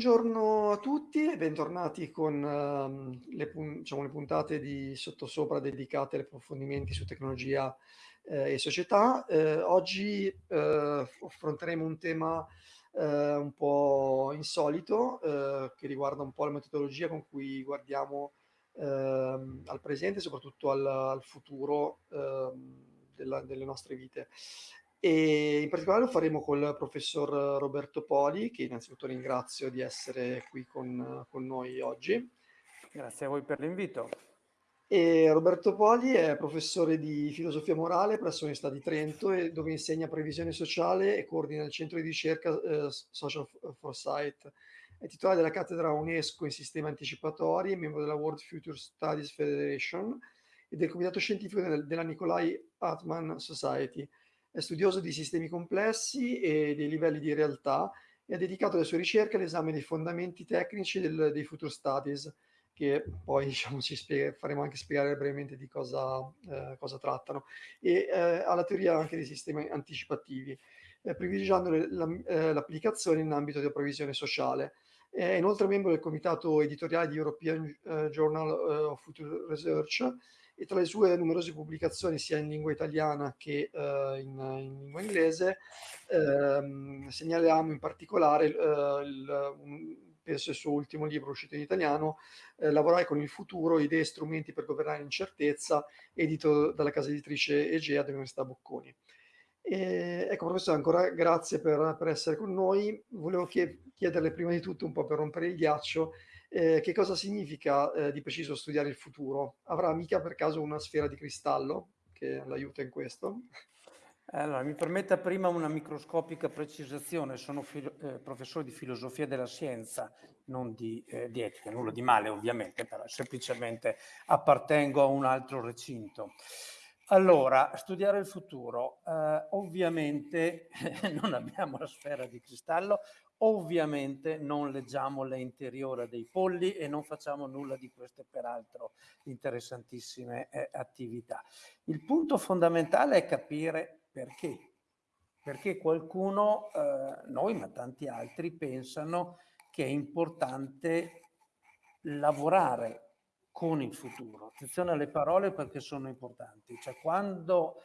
Buongiorno a tutti e bentornati con ehm, le, diciamo, le puntate di Sottosopra dedicate agli approfondimenti su tecnologia eh, e società. Eh, oggi eh, affronteremo un tema eh, un po' insolito eh, che riguarda un po' la metodologia con cui guardiamo ehm, al presente e soprattutto al, al futuro ehm, della- delle nostre vite. E in particolare lo faremo col professor Roberto Poli, che innanzitutto ringrazio di essere qui con, con noi oggi. Grazie a voi per l'invito. E Roberto Poli è professore di filosofia morale presso l'Università di Trento, e dove insegna previsione sociale e coordina il centro di ricerca eh, Social Foresight. È titolare della cattedra UNESCO in sistemi anticipatori, membro della World Future Studies Federation e del comitato scientifico della Nikolai Atman Society. È studioso di sistemi complessi e dei livelli di realtà e ha dedicato le sue ricerche all'esame dei fondamenti tecnici del, dei Future Studies, che poi diciamo, ci spiega, faremo anche spiegare brevemente di cosa, eh, cosa trattano, e eh, alla teoria anche dei sistemi anticipativi, eh, privilegiando eh, l'applicazione in ambito di previsione sociale. È inoltre membro del comitato editoriale di European eh, Journal eh, of Future Research e tra le sue numerose pubblicazioni sia in lingua italiana che uh, in, in, lingua inglese uh, segnaliamo in particolare uh, il, un, penso il suo ultimo libro uscito in italiano eh, Lavorare con il futuro, idee e strumenti per governare l'incertezza edito dalla casa editrice Egea dell'Università Bocconi. E, ecco professore ancora grazie per, per essere con noi volevo chiederle prima di tutto un po' per rompere il ghiaccio eh, che cosa significa eh, di preciso studiare il futuro? Avrà mica per caso una sfera di cristallo che l'aiuta in questo? Allora, mi permetta prima una microscopica precisazione. Sono eh, professore di filosofia della scienza, non di, eh, di, etica, nulla di male ovviamente, però semplicemente appartengo a un altro recinto. Allora, studiare il futuro. Eh, ovviamente non abbiamo la sfera di cristallo, ovviamente non leggiamo l'interiore dei polli e non facciamo nulla di queste peraltro interessantissime eh, attività. Il punto fondamentale è capire perché. Perché qualcuno, eh, noi ma tanti altri, pensano che è importante lavorare con il futuro. Attenzione alle parole perché sono importanti. Cioè quando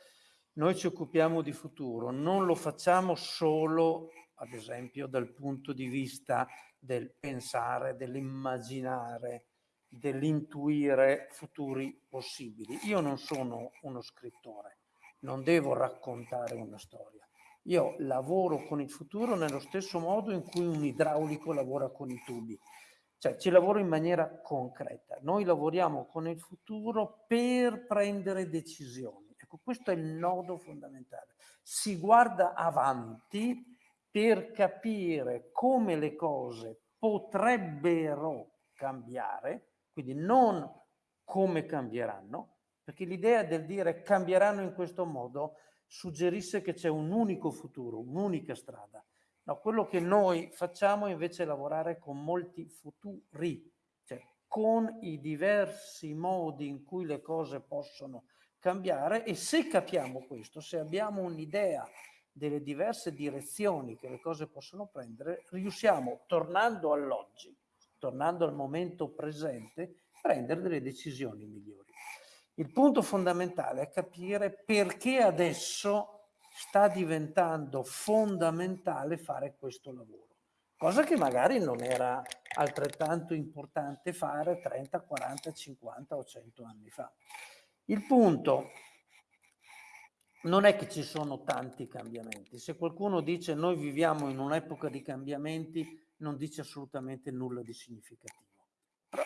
noi ci occupiamo di futuro non lo facciamo solo, ad esempio, dal punto di vista del pensare, dell'immaginare, dell'intuire futuri possibili. Io non sono uno scrittore, non devo raccontare una storia. Io lavoro con il futuro nello stesso modo in cui un idraulico lavora con i tubi cioè ci lavoro in maniera concreta. Noi lavoriamo con il futuro per prendere decisioni. Ecco, questo è il nodo fondamentale. Si guarda avanti per capire come le cose potrebbero cambiare, quindi non come cambieranno, perché l'idea del dire cambieranno in questo modo suggerisce che c'è un unico futuro, un'unica strada. No, quello che noi facciamo invece è lavorare con molti futuri, cioè con i diversi modi in cui le cose possono cambiare e se capiamo questo, se abbiamo un'idea delle diverse direzioni che le cose possono prendere, riusciamo, tornando all'oggi, tornando al momento presente, prendere delle decisioni migliori. Il punto fondamentale è capire perché adesso sta diventando fondamentale fare questo lavoro, cosa che magari non era altrettanto importante fare 30, 40, 50 o 100 anni fa. Il punto non è che ci sono tanti cambiamenti. Se qualcuno dice noi viviamo in un'epoca di cambiamenti, non dice assolutamente nulla di significativo.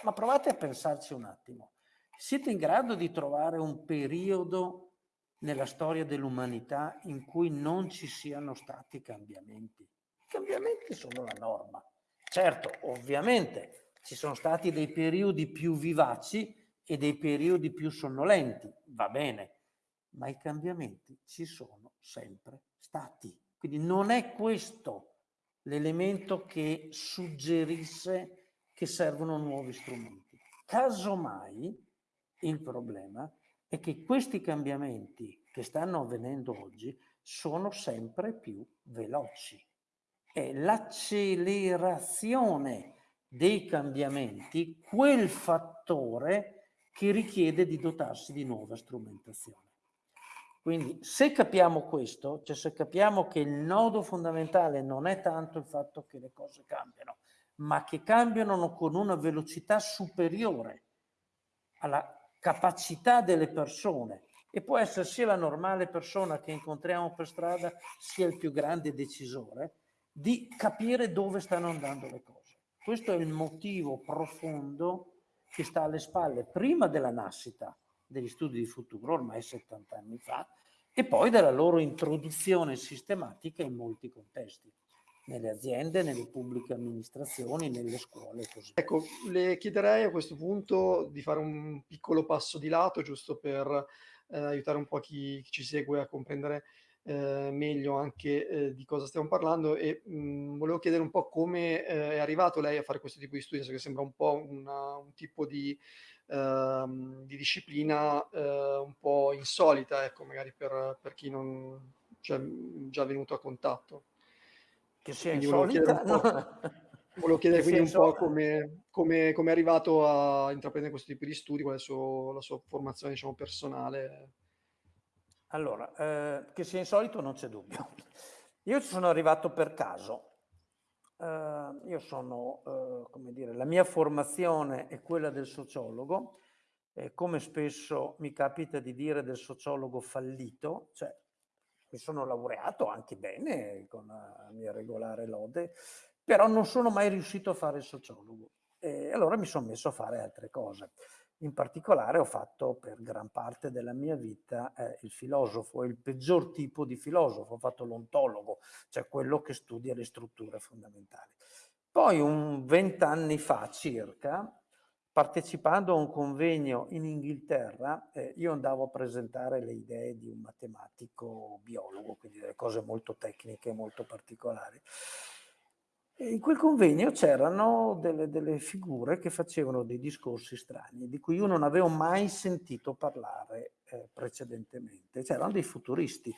Ma provate a pensarci un attimo. Siete in grado di trovare un periodo nella storia dell'umanità in cui non ci siano stati cambiamenti. I cambiamenti sono la norma. Certo, ovviamente ci sono stati dei periodi più vivaci e dei periodi più sonnolenti, va bene, ma i cambiamenti ci sono sempre stati. Quindi non è questo l'elemento che suggerisse che servono nuovi strumenti. Casomai il problema è che questi cambiamenti che stanno avvenendo oggi sono sempre più veloci. è l'accelerazione dei cambiamenti quel fattore che richiede di dotarsi di nuova strumentazione. Quindi se capiamo questo, cioè se capiamo che il nodo fondamentale non è tanto il fatto che le cose cambiano, ma che cambiano con una velocità superiore alla capacità delle persone e può essere sia la normale persona che incontriamo per strada sia il più grande decisore di capire dove stanno andando le cose. Questo è il motivo profondo che sta alle spalle prima della nascita degli studi di futuro, ormai 70 anni fa, e poi della loro introduzione sistematica in molti contesti, nelle aziende, nelle pubbliche amministrazioni, nelle scuole così. Ecco, le chiederei a questo punto di fare un piccolo passo di lato, giusto per eh, aiutare un po' chi, chi ci segue a comprendere eh, meglio anche eh, di cosa stiamo parlando e mh, mm, volevo chiedere un po' come eh, è arrivato lei a fare questo tipo di studi, che sembra un po' una, un tipo di, ehm, di disciplina eh, un po' insolita, ecco, magari per, per chi non cioè, già venuto a contatto. Che sia quindi insolita? Volevo chiedere, no. volevo chiedere quindi un po' come, come, come, è arrivato a intraprendere questo tipo di studi, qual è suo, la sua formazione diciamo, personale. Allora, eh, che sia insolito non c'è dubbio. Io ci sono arrivato per caso. Uh, io sono, uh, come dire, la mia formazione è quella del sociologo, eh, come spesso mi capita di dire del sociologo fallito, cioè mi sono laureato anche bene con la mia regolare lode, però non sono mai riuscito a fare il sociologo. E allora mi sono messo a fare altre cose. In particolare ho fatto per gran parte della mia vita eh, il filosofo, il peggior tipo di filosofo, ho fatto l'ontologo, cioè quello che studia le strutture fondamentali. Poi un vent'anni fa circa, partecipando a un convegno in Inghilterra, eh, io andavo a presentare le idee di un matematico biologo, quindi delle cose molto tecniche, molto particolari. In quel convegno c'erano delle, delle, figure che facevano dei discorsi strani, di cui io non avevo mai sentito parlare eh, precedentemente. C'erano dei futuristi.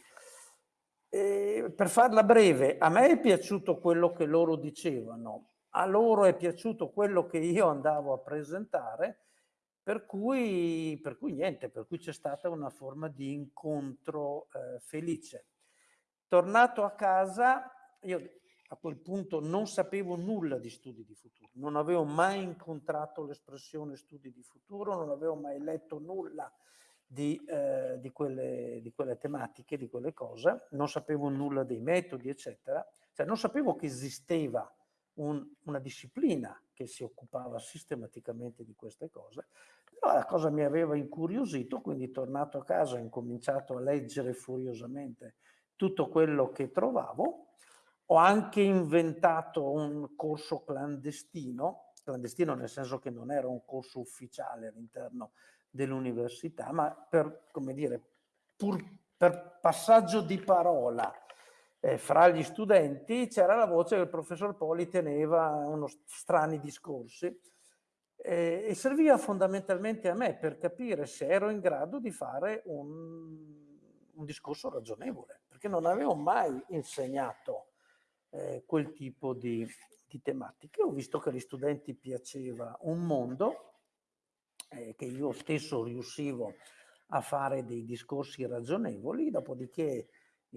E per farla breve, a me è piaciuto quello che loro dicevano, a loro è piaciuto quello che io andavo a presentare, per cui, per cui niente, per cui c'è stata una forma di incontro eh, felice. Tornato a casa, io a quel punto non sapevo nulla di studi di futuro, non avevo mai incontrato l'espressione studi di futuro, non avevo mai letto nulla di, eh, di, quelle, di, quelle, tematiche, di quelle cose, non sapevo nulla dei metodi, eccetera, cioè non sapevo che esisteva un, una disciplina che si occupava sistematicamente di queste cose, però la cosa mi aveva incuriosito, quindi tornato a casa ho incominciato a leggere furiosamente tutto quello che trovavo, ho anche inventato un corso clandestino, clandestino nel senso che non era un corso ufficiale all'interno dell'università, ma per, come dire, pur per passaggio di parola eh, fra gli studenti c'era la voce che il professor Poli teneva unos strani discorsi eh, e serviva fondamentalmente a me per capire se ero in grado di fare un, un discorso ragionevole, perché non avevo mai insegnato eh, quel tipo di, di, tematiche. Ho visto che agli studenti piaceva un mondo, eh, che io stesso riuscivo a fare dei discorsi ragionevoli, dopodiché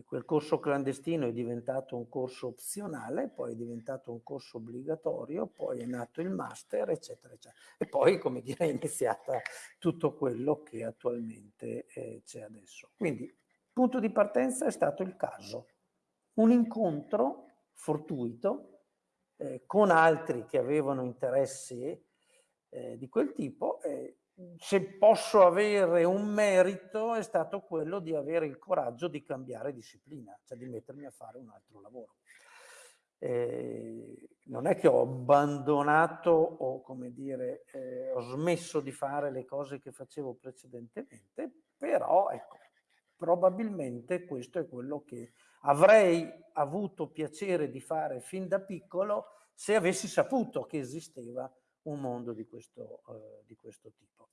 quel corso clandestino è diventato un corso opzionale, poi è diventato un corso obbligatorio, poi è nato il master, eccetera, eccetera. E poi, come dire, è iniziata tutto quello che attualmente eh, c'è adesso. Quindi, punto di partenza è stato il caso. Un incontro fortuito eh, con altri che avevano interessi eh, di quel tipo. Eh, se posso avere un merito è stato quello di avere il coraggio di cambiare disciplina, cioè di mettermi a fare un altro lavoro. Eh, non è che ho abbandonato o come dire eh, ho smesso di fare le cose che facevo precedentemente, però ecco, probabilmente questo è quello che avrei avuto piacere di fare fin da piccolo se avessi saputo che esisteva un mondo di questo, eh, di questo tipo.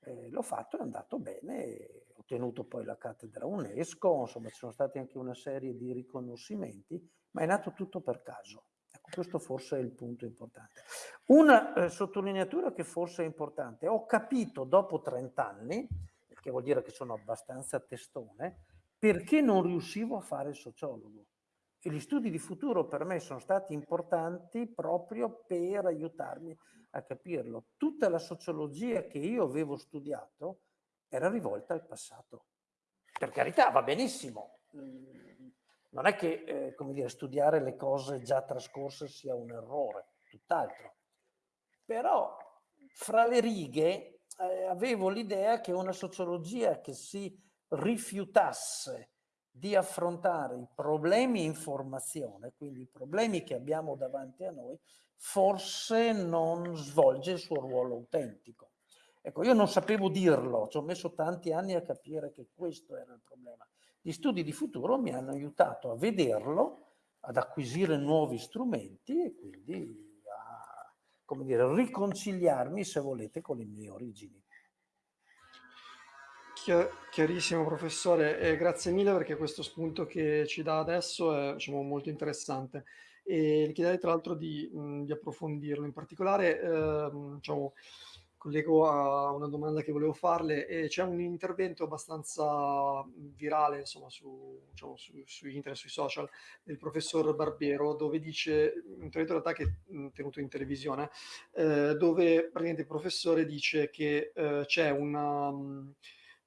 Eh, l'ho fatto, è andato bene, ho ottenuto poi la cattedra UNESCO, insomma ci sono stati anche una serie di riconoscimenti ma è nato tutto per caso. Ecco, questo forse è il punto importante. Una eh, sottolineatura che forse è importante, ho capito dopo 30 anni, che vuol dire che sono abbastanza testone, perché non riuscivo a fare il sociologo. E gli studi di futuro per me sono stati importanti proprio per aiutarmi a capirlo. Tutta la sociologia che io avevo studiato era rivolta al passato. Per carità, va benissimo. Mm, non è che eh, dire, studiare le cose già trascorse sia un errore, tutt'altro. Però fra le righe eh, avevo l'idea che una sociologia che si rifiutasse di affrontare i problemi informazione, quindi i problemi che abbiamo davanti a noi, forse non svolge il suo ruolo autentico. Ecco, io non sapevo dirlo, ci ho messo tanti anni a capire che questo era il problema. Gli studi di futuro mi hanno aiutato a vederlo, ad acquisire nuovi strumenti e quindi a, dire, riconciliarmi, se volete, con le mie origini. Chiarissimo professore, e grazie mille perché questo spunto che ci dà adesso è diciamo, molto interessante e le chiederei tra l'altro di, di, approfondirlo. In particolare eh, diciamo, collego a una domanda che volevo farle e c'è un intervento abbastanza virale insomma, su, diciamo, su, su, internet, sui social del professor Barbero dove dice, un intervento in realtà che è tenuto in televisione, eh, dove praticamente il professore dice che eh, c'è una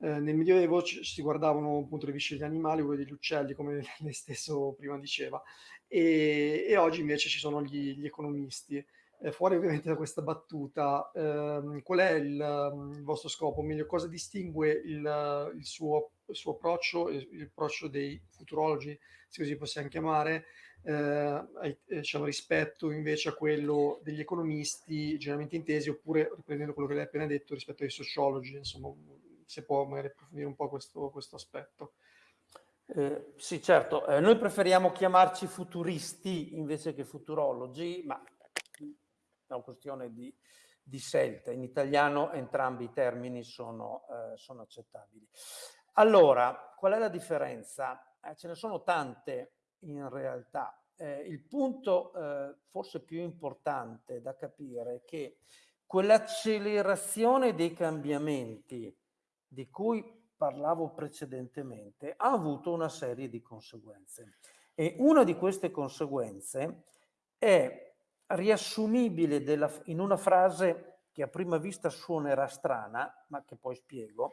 eh, nel Medioevo ci, si guardavano appunto le viscere degli animali, quelli degli uccelli, come lei stesso prima diceva, e, e oggi invece ci sono gli, gli economisti. Eh, fuori ovviamente da questa battuta, ehm, qual è il, il, vostro scopo? O meglio, cosa distingue il, il, suo, il suo approccio, l'approccio dei futurologi, se così possiamo chiamare, eh, diciamo, rispetto invece a quello degli economisti generalmente intesi, oppure riprendendo quello che lei ha appena detto, rispetto ai sociologi, insomma, se può magari approfondire un po' questo, questo aspetto. Eh, sì, certo, eh, noi preferiamo chiamarci futuristi invece che futurologi, ma è una questione di, di scelta. In italiano entrambi i termini sono, eh, sono accettabili. Allora, qual è la differenza? Eh, ce ne sono tante in realtà. Eh, il punto eh, forse più importante da capire è che quell'accelerazione dei cambiamenti di cui parlavo precedentemente ha avuto una serie di conseguenze e una di queste conseguenze è riassumibile della, in una frase che a prima vista suonerà strana, ma che poi spiego,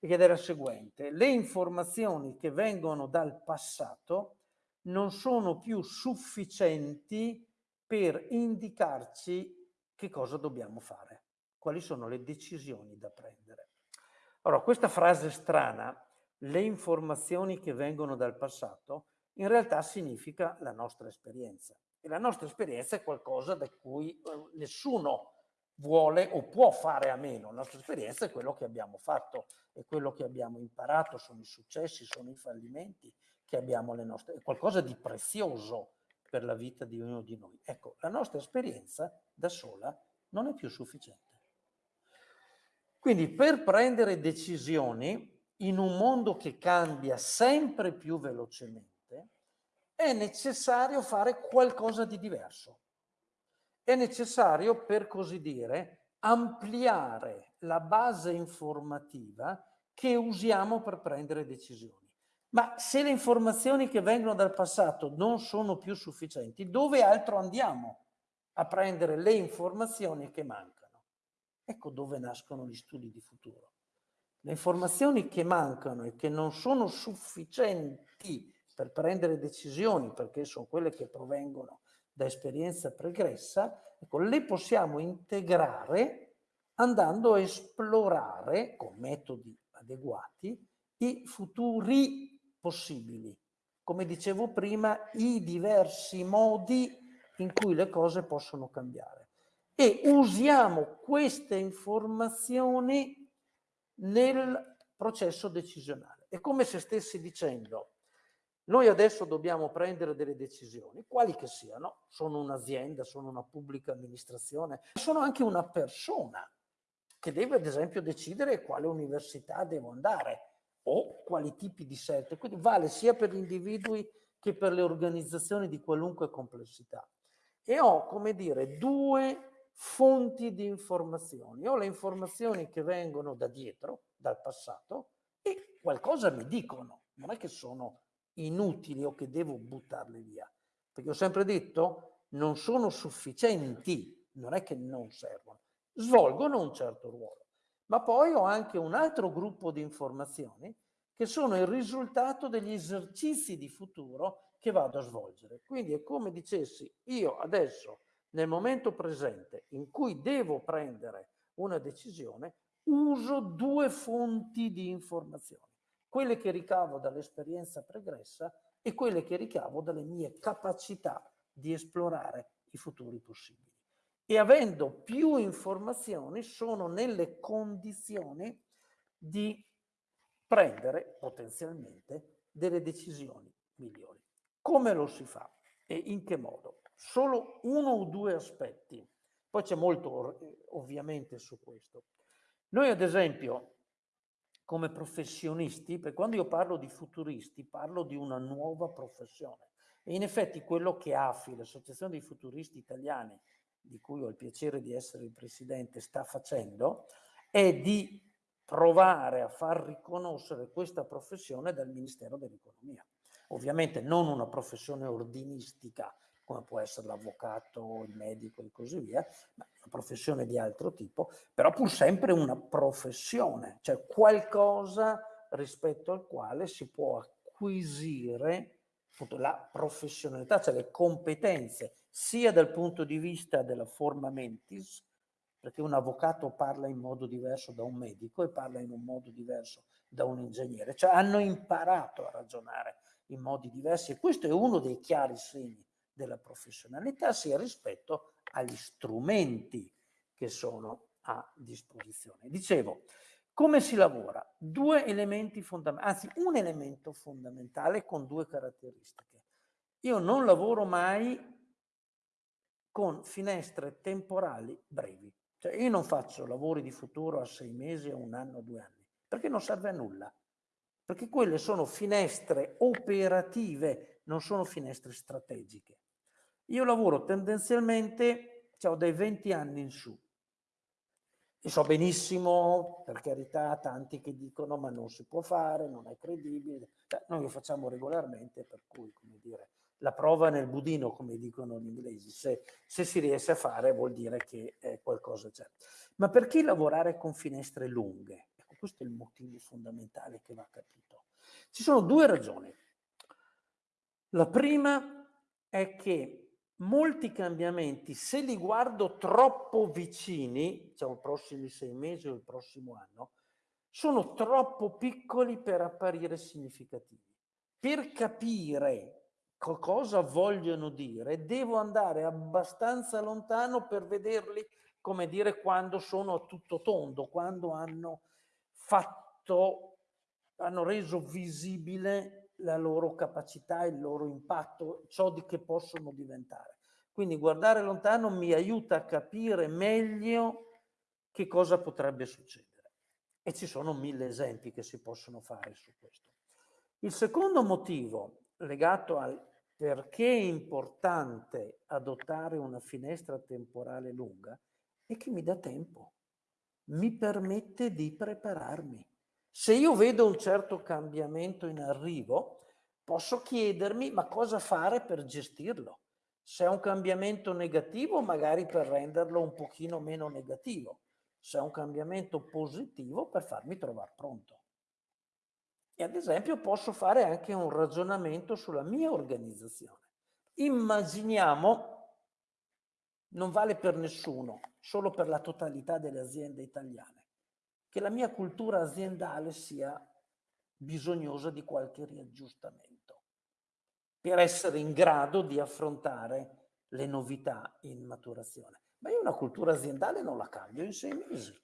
ed è la seguente. Le informazioni che vengono dal passato non sono più sufficienti per indicarci che cosa dobbiamo fare, quali sono le decisioni da prendere. Allora, questa frase strana, le informazioni che vengono dal passato, in realtà significa la nostra esperienza. E la nostra esperienza è qualcosa da cui eh, nessuno vuole o può fare a meno. La nostra esperienza è quello che abbiamo fatto, è quello che abbiamo imparato, sono i successi, sono i fallimenti che abbiamo le nostre, è qualcosa di prezioso per la vita di ognuno di noi. Ecco, la nostra esperienza da sola non è più sufficiente. Quindi per prendere decisioni in un mondo che cambia sempre più velocemente, è necessario fare qualcosa di diverso. È necessario, per così dire, ampliare la base informativa che usiamo per prendere decisioni. Ma se le informazioni che vengono dal passato non sono più sufficienti, dove altro andiamo a prendere le informazioni che mancano? Ecco dove nascono gli studi di futuro. Le informazioni che mancano e che non sono sufficienti per prendere decisioni, perché sono quelle che provengono da esperienza pregressa, ecco, le possiamo integrare andando a esplorare con metodi adeguati i futuri possibili. Come dicevo prima, i diversi modi in cui le cose possono cambiare e usiamo queste informazioni nel processo decisionale. È come se stessi dicendo, noi adesso dobbiamo prendere delle decisioni, quali che siano, sono un'azienda, sono una pubblica amministrazione, sono anche una persona che deve ad esempio decidere quale università devo andare o quali tipi di scelte. Quindi vale sia per gli individui che per le organizzazioni di qualunque complessità. E ho, come dire, due fonti di informazioni. Ho le informazioni che vengono da dietro, dal passato, e qualcosa mi dicono. Non è che sono inutili o che devo buttarle via. Perché ho sempre detto, non sono sufficienti, non è che non servono, svolgono un certo ruolo. Ma poi ho anche un altro gruppo di informazioni che sono il risultato degli esercizi di futuro che vado a svolgere. Quindi è come dicessi, io adesso, nel momento presente in cui devo prendere una decisione, uso due fonti di informazioni, quelle che ricavo dall'esperienza pregressa e quelle che ricavo dalle mie capacità di esplorare i futuri possibili. E avendo più informazioni sono nelle condizioni di prendere potenzialmente delle decisioni migliori. Come lo si fa e in che modo? Solo uno o due aspetti. Poi c'è molto ovviamente su questo. Noi ad esempio come professionisti, perché quando io parlo di futuristi parlo di una nuova professione e in effetti quello che AFI, l'Associazione dei Futuristi Italiani, di cui ho il piacere di essere il presidente, sta facendo è di provare a far riconoscere questa professione dal Ministero dell'Economia. Ovviamente non una professione ordinistica come può essere l'avvocato, il medico e così via, ma una professione di altro tipo, però pur sempre una professione, cioè qualcosa rispetto al quale si può acquisire appunto, la professionalità, cioè le competenze, sia dal punto di vista della forma mentis, perché un avvocato parla in modo diverso da un medico e parla in un modo diverso da un ingegnere, cioè hanno imparato a ragionare in modi diversi e questo è uno dei chiari segni della professionalità, sia rispetto agli strumenti che sono a disposizione. Dicevo, come si lavora? Due elementi fondamentali, anzi un elemento fondamentale con due caratteristiche. Io non lavoro mai con finestre temporali brevi. Cioè io non faccio lavori di futuro a sei mesi, a un anno, a due anni, perché non serve a nulla. Perché quelle sono finestre operative, non sono finestre strategiche. Io lavoro tendenzialmente, cioè, ho dai 20 anni in su, e so benissimo, per carità, tanti che dicono ma non si può fare, non è credibile. Cioè, noi lo facciamo regolarmente, per cui, come dire, la prova nel budino, come dicono gli inglesi. Se, se si riesce a fare vuol dire che eh, qualcosa c'è. Ma perché lavorare con finestre lunghe? Ecco, questo è il motivo fondamentale che va capito. Ci sono due ragioni. La prima è che molti cambiamenti, se li guardo troppo vicini, diciamo i prossimi sei mesi o il prossimo anno, sono troppo piccoli per apparire significativi. Per capire cosa vogliono dire, devo andare abbastanza lontano per vederli, come dire, quando sono a tutto tondo, quando hanno fatto, hanno reso visibile la loro capacità, il loro impatto, ciò di che possono diventare. Quindi guardare lontano mi aiuta a capire meglio che cosa potrebbe succedere. E ci sono mille esempi che si possono fare su questo. Il secondo motivo legato al perché è importante adottare una finestra temporale lunga è che mi dà tempo, mi permette di prepararmi. Se io vedo un certo cambiamento in arrivo, posso chiedermi ma cosa fare per gestirlo. Se è un cambiamento negativo, magari per renderlo un pochino meno negativo. Se è un cambiamento positivo, per farmi trovare pronto. E ad esempio posso fare anche un ragionamento sulla mia organizzazione. Immaginiamo, non vale per nessuno, solo per la totalità delle aziende italiane, che la mia cultura aziendale sia bisognosa di qualche riaggiustamento per essere in grado di affrontare le novità in maturazione. Ma io una cultura aziendale non la cambio in sei mesi,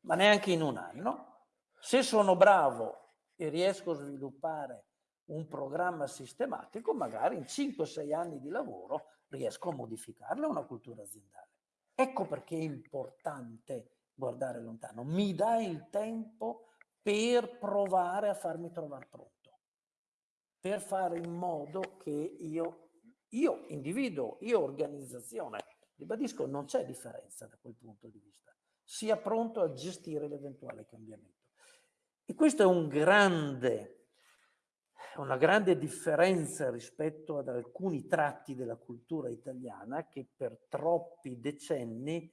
ma neanche in un anno. Se sono bravo e riesco a sviluppare un programma sistematico, magari in 5-6 anni di lavoro riesco a modificarla una cultura aziendale. Ecco perché è importante guardare lontano, mi dà il tempo per provare a farmi trovare pronto. per fare in modo che io, io individuo, io organizzazione, ribadisco, non c'è differenza da quel punto di vista, sia pronto a gestire l'eventuale cambiamento. E questo è un grande, una grande differenza rispetto ad alcuni tratti della cultura italiana che per troppi decenni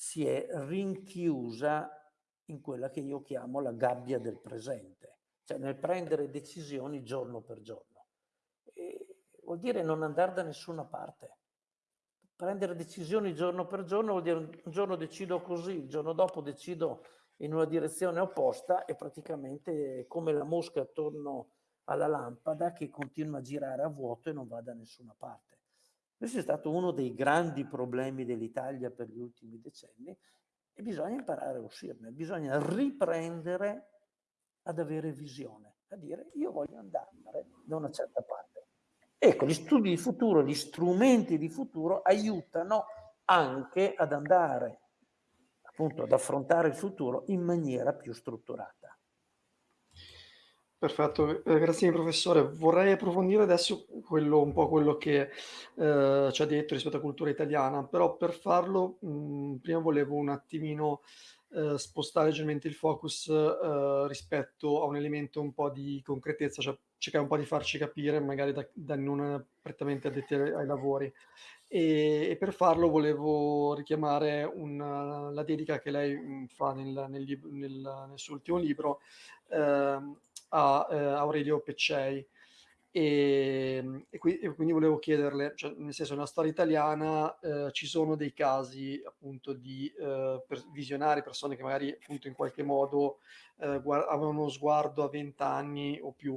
si è rinchiusa in quella che io chiamo la gabbia del presente, cioè nel prendere decisioni giorno per giorno. E vuol dire non andare da nessuna parte. Prendere decisioni giorno per giorno vuol dire un giorno decido così, il giorno dopo decido in una direzione opposta e praticamente come la mosca attorno alla lampada che continua a girare a vuoto e non va da nessuna parte. Questo è stato uno dei grandi problemi dell'Italia per gli ultimi decenni e bisogna imparare a uscirne, bisogna riprendere ad avere visione, a dire io voglio andare da una certa parte. Ecco, gli studi di futuro, gli strumenti di futuro aiutano anche ad andare, appunto, ad affrontare il futuro in maniera più strutturata. Perfetto, eh, grazie professore. Vorrei approfondire adesso quello, un po' quello che eh, ci ha detto rispetto alla cultura italiana, però per farlo mh, prima volevo un attimino eh, spostare leggermente il focus eh, rispetto a un elemento un po' di concretezza, cioè cercare un po' di farci capire, magari da, da non prettamente addetti ai, lavori. E, e, per farlo volevo richiamare una, la dedica che lei fa nel, nel, nel, nel suo ultimo libro. Ehm, a eh, Aurelio Peccei. E, e, qui, e, quindi volevo chiederle, cioè, nel senso, nella storia italiana eh, ci sono dei casi appunto di eh, per, visionari, persone che magari appunto in qualche modo eh, guard- avevano uno sguardo a vent'anni o più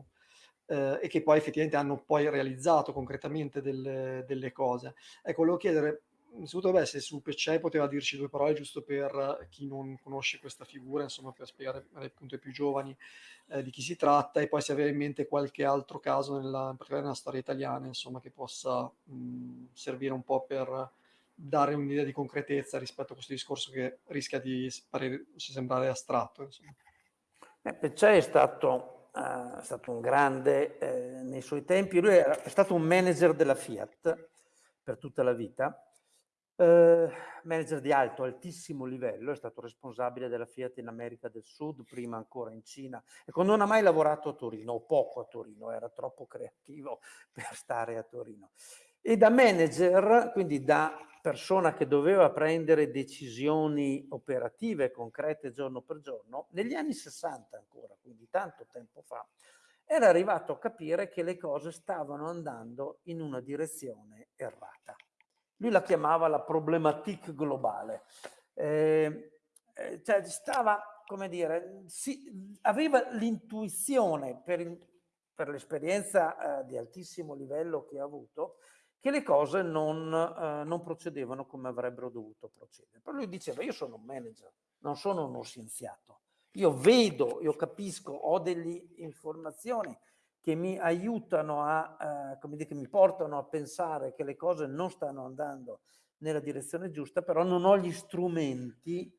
eh, e che poi effettivamente hanno poi realizzato concretamente delle, delle cose. Ecco, volevo chiedere innanzitutto beh, se su Peccei poteva dirci due parole giusto per chi non conosce questa figura, insomma per spiegare appunto ai più giovani eh, di chi si tratta e poi se aveva in mente qualche altro caso nella, in particolare nella storia italiana insomma che possa mh, servire un po' per dare un'idea di concretezza rispetto a questo discorso che rischia di parere, sembrare astratto. Eh, Peccei è stato, uh, è stato un grande eh, nei suoi tempi, lui è stato un manager della Fiat per tutta la vita Uh, manager di alto, altissimo livello, è stato responsabile della Fiat in America del Sud, prima ancora in Cina. Ecco, non ha mai lavorato a Torino, o poco a Torino, era troppo creativo per stare a Torino. E da manager, quindi da persona che doveva prendere decisioni operative, concrete giorno per giorno, negli anni 60 ancora, quindi tanto tempo fa, era arrivato a capire che le cose stavano andando in una direzione errata. Lui la chiamava la problematique globale. Eh, eh, cioè stava, come dire, si, aveva l'intuizione per, per l'esperienza eh, di altissimo livello che ha avuto, che le cose non, eh, non, procedevano come avrebbero dovuto procedere. Però lui diceva, io sono un manager, non sono uno scienziato. Io vedo, io capisco, ho delle informazioni che mi aiutano a, eh, come dire, che mi portano a pensare che le cose non stanno andando nella direzione giusta, però non ho gli strumenti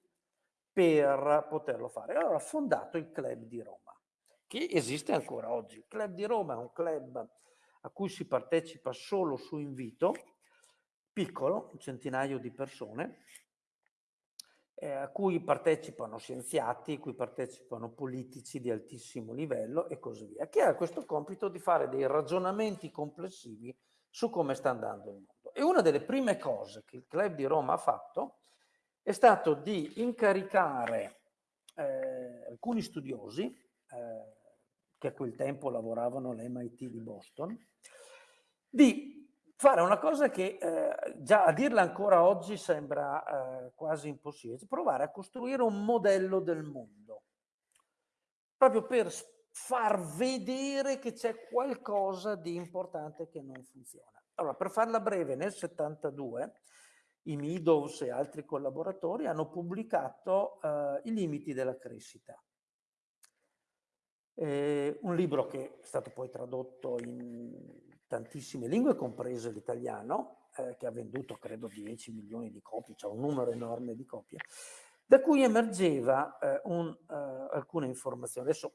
per poterlo fare. Allora ho fondato il Club di Roma, che esiste ancora oggi. Il Club di Roma è un club a cui si partecipa solo su invito, piccolo, un centinaio di persone, eh, a cui partecipano scienziati, a cui partecipano politici di altissimo livello e così via, che ha questo compito di fare dei ragionamenti complessivi su come sta andando il mondo. E una delle prime cose che il Club di Roma ha fatto è stato di incaricare eh, alcuni studiosi eh, che a quel tempo lavoravano all'MIT di Boston, di fare una cosa che eh, già a dirla ancora oggi sembra eh, quasi impossibile, provare a costruire un modello del mondo, proprio per far vedere che c'è qualcosa di importante che non funziona. Allora, per farla breve, nel 72 i Meadows e altri collaboratori hanno pubblicato eh, I limiti della crescita. Eh, un libro che è stato poi tradotto in tantissime lingue, compreso l'italiano, eh, che ha venduto credo 10 milioni di copie, cioè un numero enorme di copie, da cui emergeva eh, un, eh, alcune informazioni. Adesso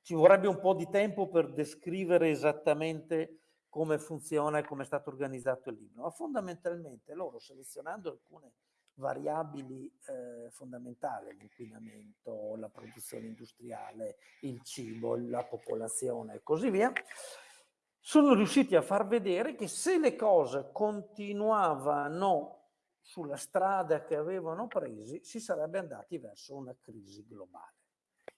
ci vorrebbe un po' di tempo per descrivere esattamente come funziona e come è stato organizzato il libro, ma fondamentalmente loro selezionando alcune variabili eh, fondamentali, l'inquinamento, la produzione industriale, il cibo, la popolazione e così via, sono riusciti a far vedere che se le cose continuavano sulla strada che avevano presi, si sarebbe andati verso una crisi globale.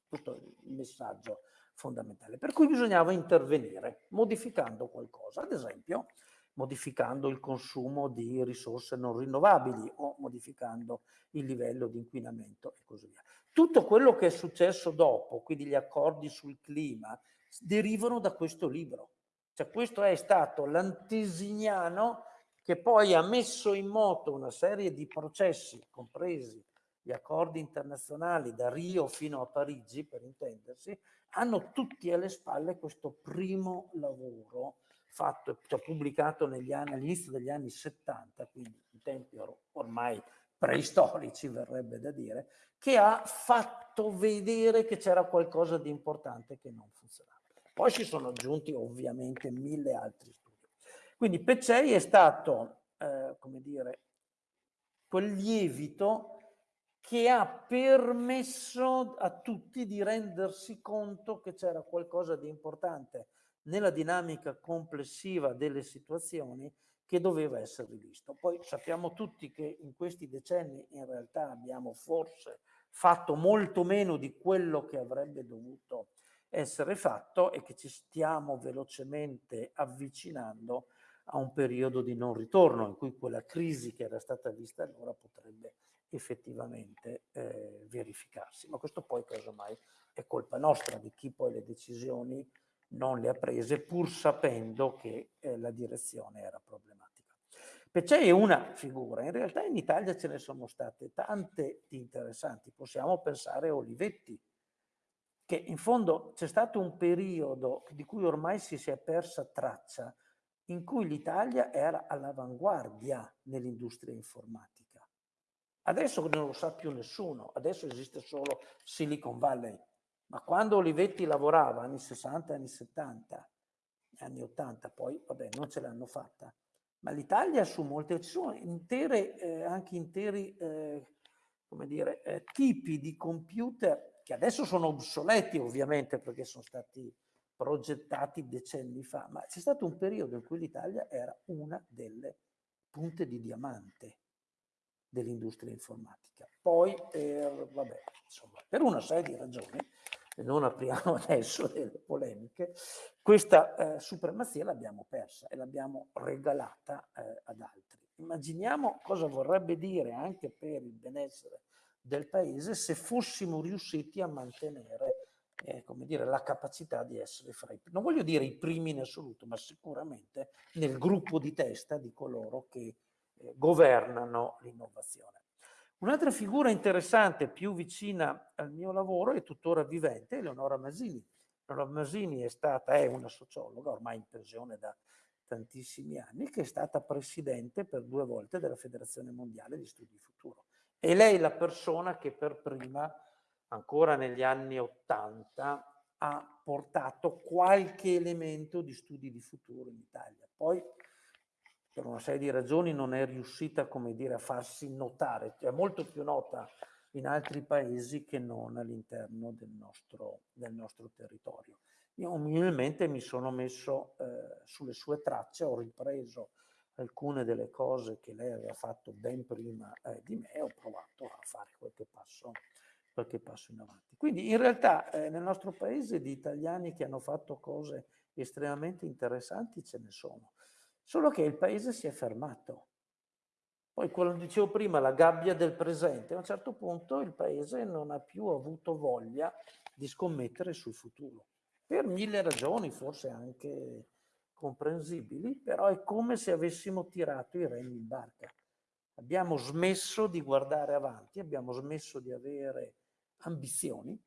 È il messaggio fondamentale. Per cui bisognava intervenire modificando qualcosa, ad esempio modificando il consumo di risorse non rinnovabili o modificando il livello di inquinamento e così via. Tutto quello che è successo dopo, quindi gli accordi sul clima, derivano da questo libro. Cioè questo è stato l'antesignano che poi ha messo in moto una serie di processi, compresi gli accordi internazionali da Rio fino a Parigi, per intendersi, hanno tutti alle spalle questo primo lavoro fatto, cioè pubblicato anni, all'inizio degli anni 70, quindi in tempi or ormai preistorici verrebbe da dire, che ha fatto vedere che c'era qualcosa di importante che non funzionava. Poi si sono aggiunti ovviamente mille altri studi. Quindi Peccei è stato, eh, come dire, quel lievito che ha permesso a tutti di rendersi conto che c'era qualcosa di importante nella dinamica complessiva delle situazioni che doveva essere rivisto. Poi sappiamo tutti che in questi decenni in realtà abbiamo forse fatto molto meno di quello che avrebbe dovuto essere fatto e che ci stiamo velocemente avvicinando a un periodo di non ritorno in cui quella crisi che era stata vista allora potrebbe effettivamente eh, verificarsi. Ma questo poi casomai è colpa nostra, di chi poi le decisioni non le ha prese pur sapendo che eh, la direzione era problematica. Pecei è una figura, in realtà in Italia ce ne sono state tante interessanti, possiamo pensare a Olivetti, che in fondo c'è stato un periodo di cui ormai si, si è persa traccia, in cui l'Italia era all'avanguardia nell'industria informatica. Adesso non lo sa più nessuno, adesso esiste solo Silicon Valley, ma quando Olivetti lavorava, anni 60, anni 70, anni 80, poi vabbè non ce l'hanno fatta, ma l'Italia su molte, ci sono intere, eh, anche interi eh, come dire, eh, tipi di computer che adesso sono obsoleti ovviamente perché sono stati progettati decenni fa, ma c'è stato un periodo in cui l'Italia era una delle punte di diamante dell'industria informatica. Poi, per, vabbè, insomma, per una serie di ragioni, non apriamo adesso delle polemiche, questa eh, supremazia l'abbiamo persa e l'abbiamo regalata eh, ad altri. Immaginiamo cosa vorrebbe dire anche per il benessere del paese se fossimo riusciti a mantenere eh, come dire, la capacità di essere fra i, non voglio dire i primi in assoluto, ma sicuramente nel gruppo di testa di coloro che eh, governano l'innovazione. Un'altra figura interessante, più vicina al mio lavoro e tuttora vivente, è Leonora Masini. Leonora Masini è stata, è una sociologa, ormai in pensione da tantissimi anni, che è stata presidente per due volte della Federazione Mondiale di Studi Futuro. E lei è la persona che per prima, ancora negli anni Ottanta, ha portato qualche elemento di studi di futuro in Italia. Poi per una serie di ragioni non è riuscita, come dire, a farsi notare, è molto più nota in altri paesi che non all'interno del nostro, del nostro territorio. Io umilmente mi sono messo eh, sulle sue tracce, ho ripreso alcune delle cose che lei aveva fatto ben prima eh, di me ho provato a fare qualche passo, qualche passo in avanti. Quindi in realtà eh, nel nostro paese di italiani che hanno fatto cose estremamente interessanti ce ne sono. Solo che il paese si è fermato. Poi, come dicevo prima, la gabbia del presente, a un certo punto il paese non ha più avuto voglia di scommettere sul futuro. Per mille ragioni, forse anche comprensibili, però è come se avessimo tirato i remi in barca. Abbiamo smesso di guardare avanti, abbiamo smesso di avere ambizioni,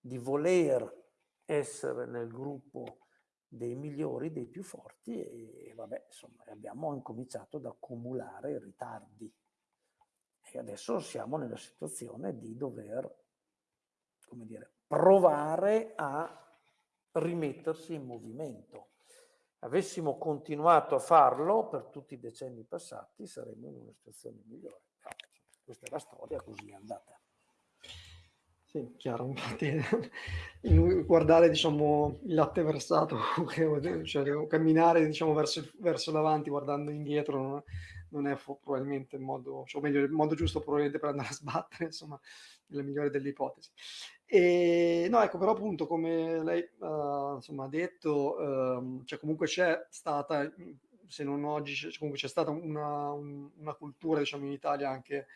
di voler essere nel gruppo dei migliori, dei più forti e vabbè, insomma, abbiamo incominciato ad accumulare ritardi. E adesso siamo nella situazione di dover, come dire, provare a rimettersi in movimento. Avessimo continuato a farlo per tutti i decenni passati, saremmo in una situazione migliore. Questa è la storia, così è andata. Sì, chiaro, infatti guardare diciamo, il latte versato, cioè camminare diciamo, verso, verso l'avanti guardando indietro non, non è probabilmente il modo, cioè, o meglio, il modo giusto probabilmente per andare a sbattere, insomma, nella migliore delle ipotesi. E, no, ecco, però appunto come lei uh, insomma, ha detto, uh, cioè comunque c'è stata, se non oggi, comunque c'è stata una, una cultura diciamo, in Italia anche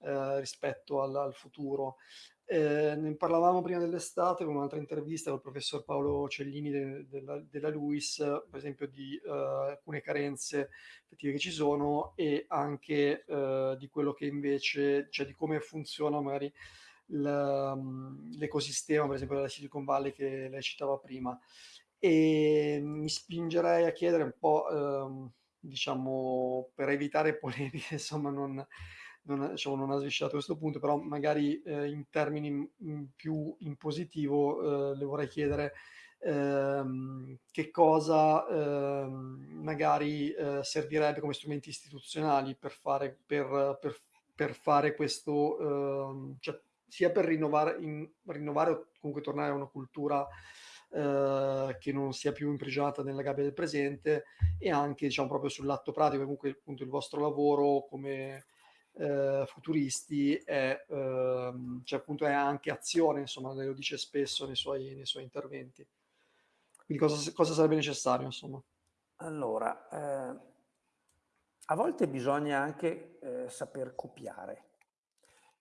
uh, rispetto al, al futuro. Eh, ne parlavamo prima dell'estate con un'altra intervista col professor Paolo Cellini de, de la, della LUIS, per esempio di uh, alcune carenze effettive che ci sono e anche uh, di quello che invece, cioè di come funziona magari l'ecosistema, per esempio della Silicon Valley che lei citava prima. E mi spingerei a chiedere un po', uh, diciamo, per evitare polemiche, insomma, non non, diciamo, non ha sviscerato questo punto, però magari eh, in termini in più in positivo eh, le vorrei chiedere ehm, che cosa ehm, magari eh, servirebbe come strumenti istituzionali per fare, per, per, per fare questo, ehm, cioè, sia per rinnovare, in, rinnovare o comunque tornare a una cultura Uh, che non sia più imprigionata nella gabbia del presente e anche diciamo proprio sull'atto pratico comunque appunto il vostro lavoro come eh, futuristi è, ehm, cioè appunto è anche azione, insomma, lo dice spesso nei suoi, nei suoi interventi. Quindi cosa, cosa, sarebbe necessario, insomma? Allora, eh, a volte bisogna anche eh, saper copiare.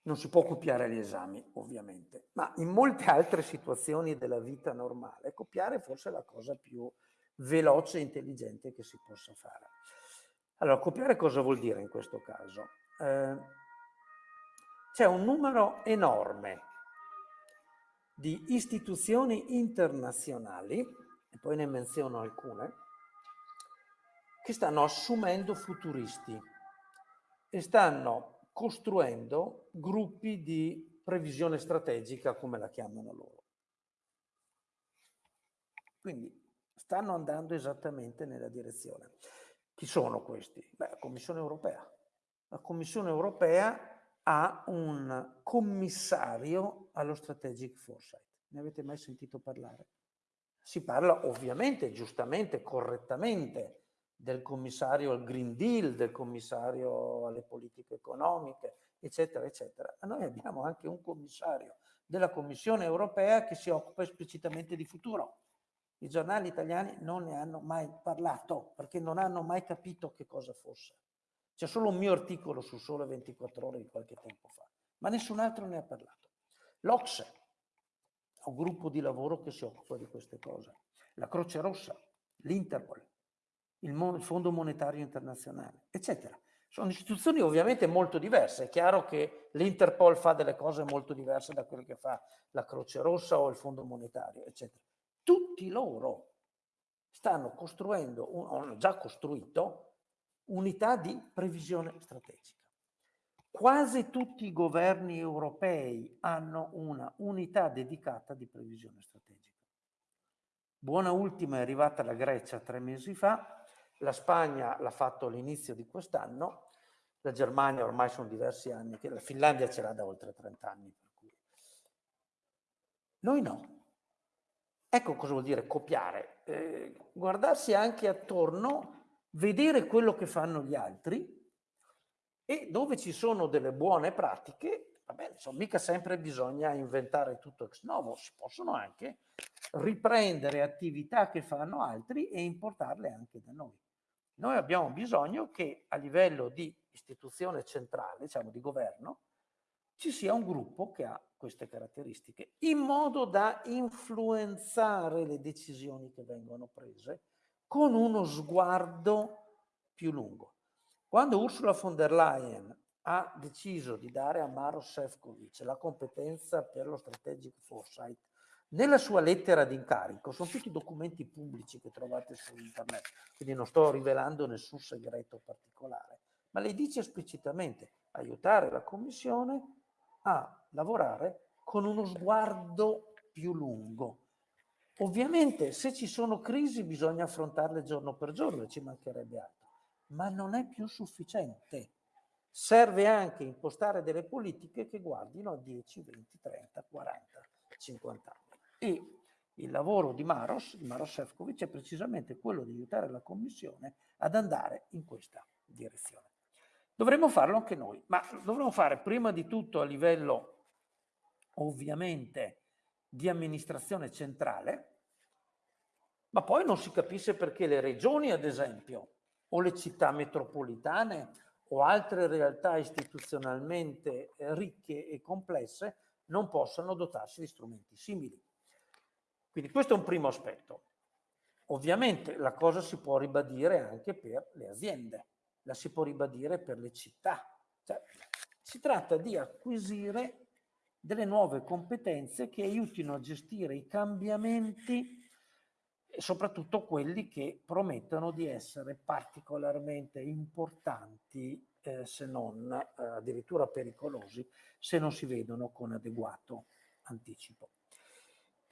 Non si può copiare gli esami, ovviamente, ma in molte altre situazioni della vita normale, copiare forse è la cosa più veloce e intelligente che si possa fare. Allora, copiare cosa vuol dire in questo caso? eh, c'è un numero enorme di istituzioni internazionali, e poi ne menziono alcune, che stanno assumendo futuristi e stanno costruendo gruppi di previsione strategica, come la chiamano loro. Quindi stanno andando esattamente nella direzione. Chi sono questi? Beh, la Commissione europea la Commissione europea ha un commissario allo strategic foresight. Ne avete mai sentito parlare? Si parla ovviamente, giustamente, correttamente del commissario al Green Deal, del commissario alle politiche economiche, eccetera, eccetera. Ma noi abbiamo anche un commissario della Commissione europea che si occupa esplicitamente di futuro. I giornali italiani non ne hanno mai parlato perché non hanno mai capito che cosa fosse. C'è solo un mio articolo su Sole 24 Ore di qualche tempo fa, ma nessun altro ne ha parlato. L'Ocse è un gruppo di lavoro che si occupa di queste cose. La Croce Rossa, l'Interpol, il, il Fondo Monetario Internazionale, eccetera. Sono istituzioni ovviamente molto diverse. È chiaro che l'Interpol fa delle cose molto diverse da quelle che fa la Croce Rossa o il Fondo Monetario, eccetera. Tutti loro stanno costruendo, hanno già costruito unità di previsione strategica. Quasi tutti i governi europei hanno una unità dedicata di previsione strategica. Buona ultima è arrivata la Grecia tre mesi fa, la Spagna l'ha fatto all'inizio di quest'anno, la Germania ormai sono diversi anni, la Finlandia ce l'ha da oltre 30 anni. Noi no. Ecco cosa vuol dire copiare, eh, guardarsi anche attorno vedere quello che fanno gli altri e dove ci sono delle buone pratiche, vabbè, insomma, mica sempre bisogna inventare tutto ex novo, si possono anche riprendere attività che fanno altri e importarle anche da noi. Noi abbiamo bisogno che a livello di istituzione centrale, diciamo di governo, ci sia un gruppo che ha queste caratteristiche, in modo da influenzare le decisioni che vengono prese con uno sguardo più lungo. Quando Ursula von der Leyen ha deciso di dare a Maros Sefcovic la competenza per lo strategic foresight, nella sua lettera di incarico, sono tutti documenti pubblici che trovate su internet, quindi non sto rivelando nessun segreto particolare, ma lei dice esplicitamente aiutare la Commissione a lavorare con uno sguardo più lungo, Ovviamente se ci sono crisi bisogna affrontarle giorno per giorno, ci mancherebbe altro, ma non è più sufficiente. Serve anche impostare delle politiche che guardino a 10, 20, 30, 40, 50 anni. E il lavoro di Maros, di Maros Sefcovic, è precisamente quello di aiutare la Commissione ad andare in questa direzione. Dovremmo farlo anche noi, ma dovremmo fare prima di tutto a livello ovviamente di amministrazione centrale, ma poi non si capisce perché le regioni, ad esempio, o le città metropolitane o altre realtà istituzionalmente eh, ricche e complesse non possano dotarsi di strumenti simili. Quindi questo è un primo aspetto. Ovviamente la cosa si può ribadire anche per le aziende, la si può ribadire per le città. Cioè, si tratta di acquisire delle nuove competenze che aiutino a gestire i cambiamenti e soprattutto quelli che promettono di essere particolarmente importanti, eh, se non eh, addirittura pericolosi, se non si vedono con adeguato anticipo.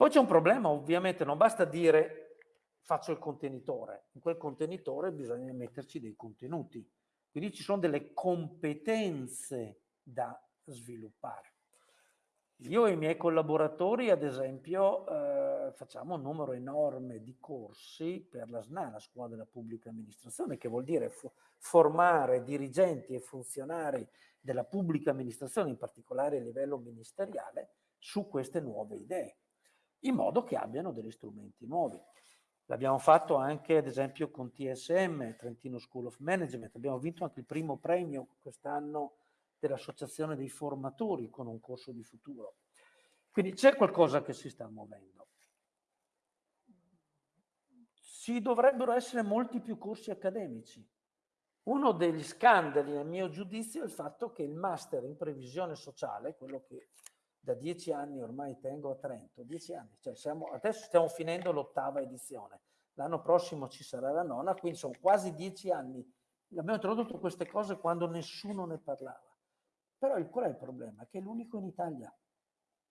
Poi c'è un problema, ovviamente, non basta dire faccio il contenitore, in quel contenitore bisogna metterci dei contenuti, quindi ci sono delle competenze da sviluppare. Io e i miei collaboratori, ad esempio, eh, facciamo un numero enorme di corsi per la SNA, la Scuola della Pubblica Amministrazione, che vuol dire fo formare dirigenti e funzionari della pubblica amministrazione, in particolare a livello ministeriale, su queste nuove idee, in modo che abbiano degli strumenti nuovi. L'abbiamo fatto anche, ad esempio, con TSM, Trentino School of Management. Abbiamo vinto anche il primo premio quest'anno dell'Associazione dei Formatori con un corso di futuro. Quindi c'è qualcosa che si sta muovendo. Ci dovrebbero essere molti più corsi accademici. Uno degli scandali, nel mio giudizio, è il fatto che il master in previsione sociale, quello che da dieci anni ormai tengo a Trento, dieci anni, cioè siamo, adesso stiamo finendo l'ottava edizione, l'anno prossimo ci sarà la nona, quindi sono quasi dieci anni. Abbiamo introdotto queste cose quando nessuno ne parlava. Però il, qual è il problema? Che è l'unico in Italia.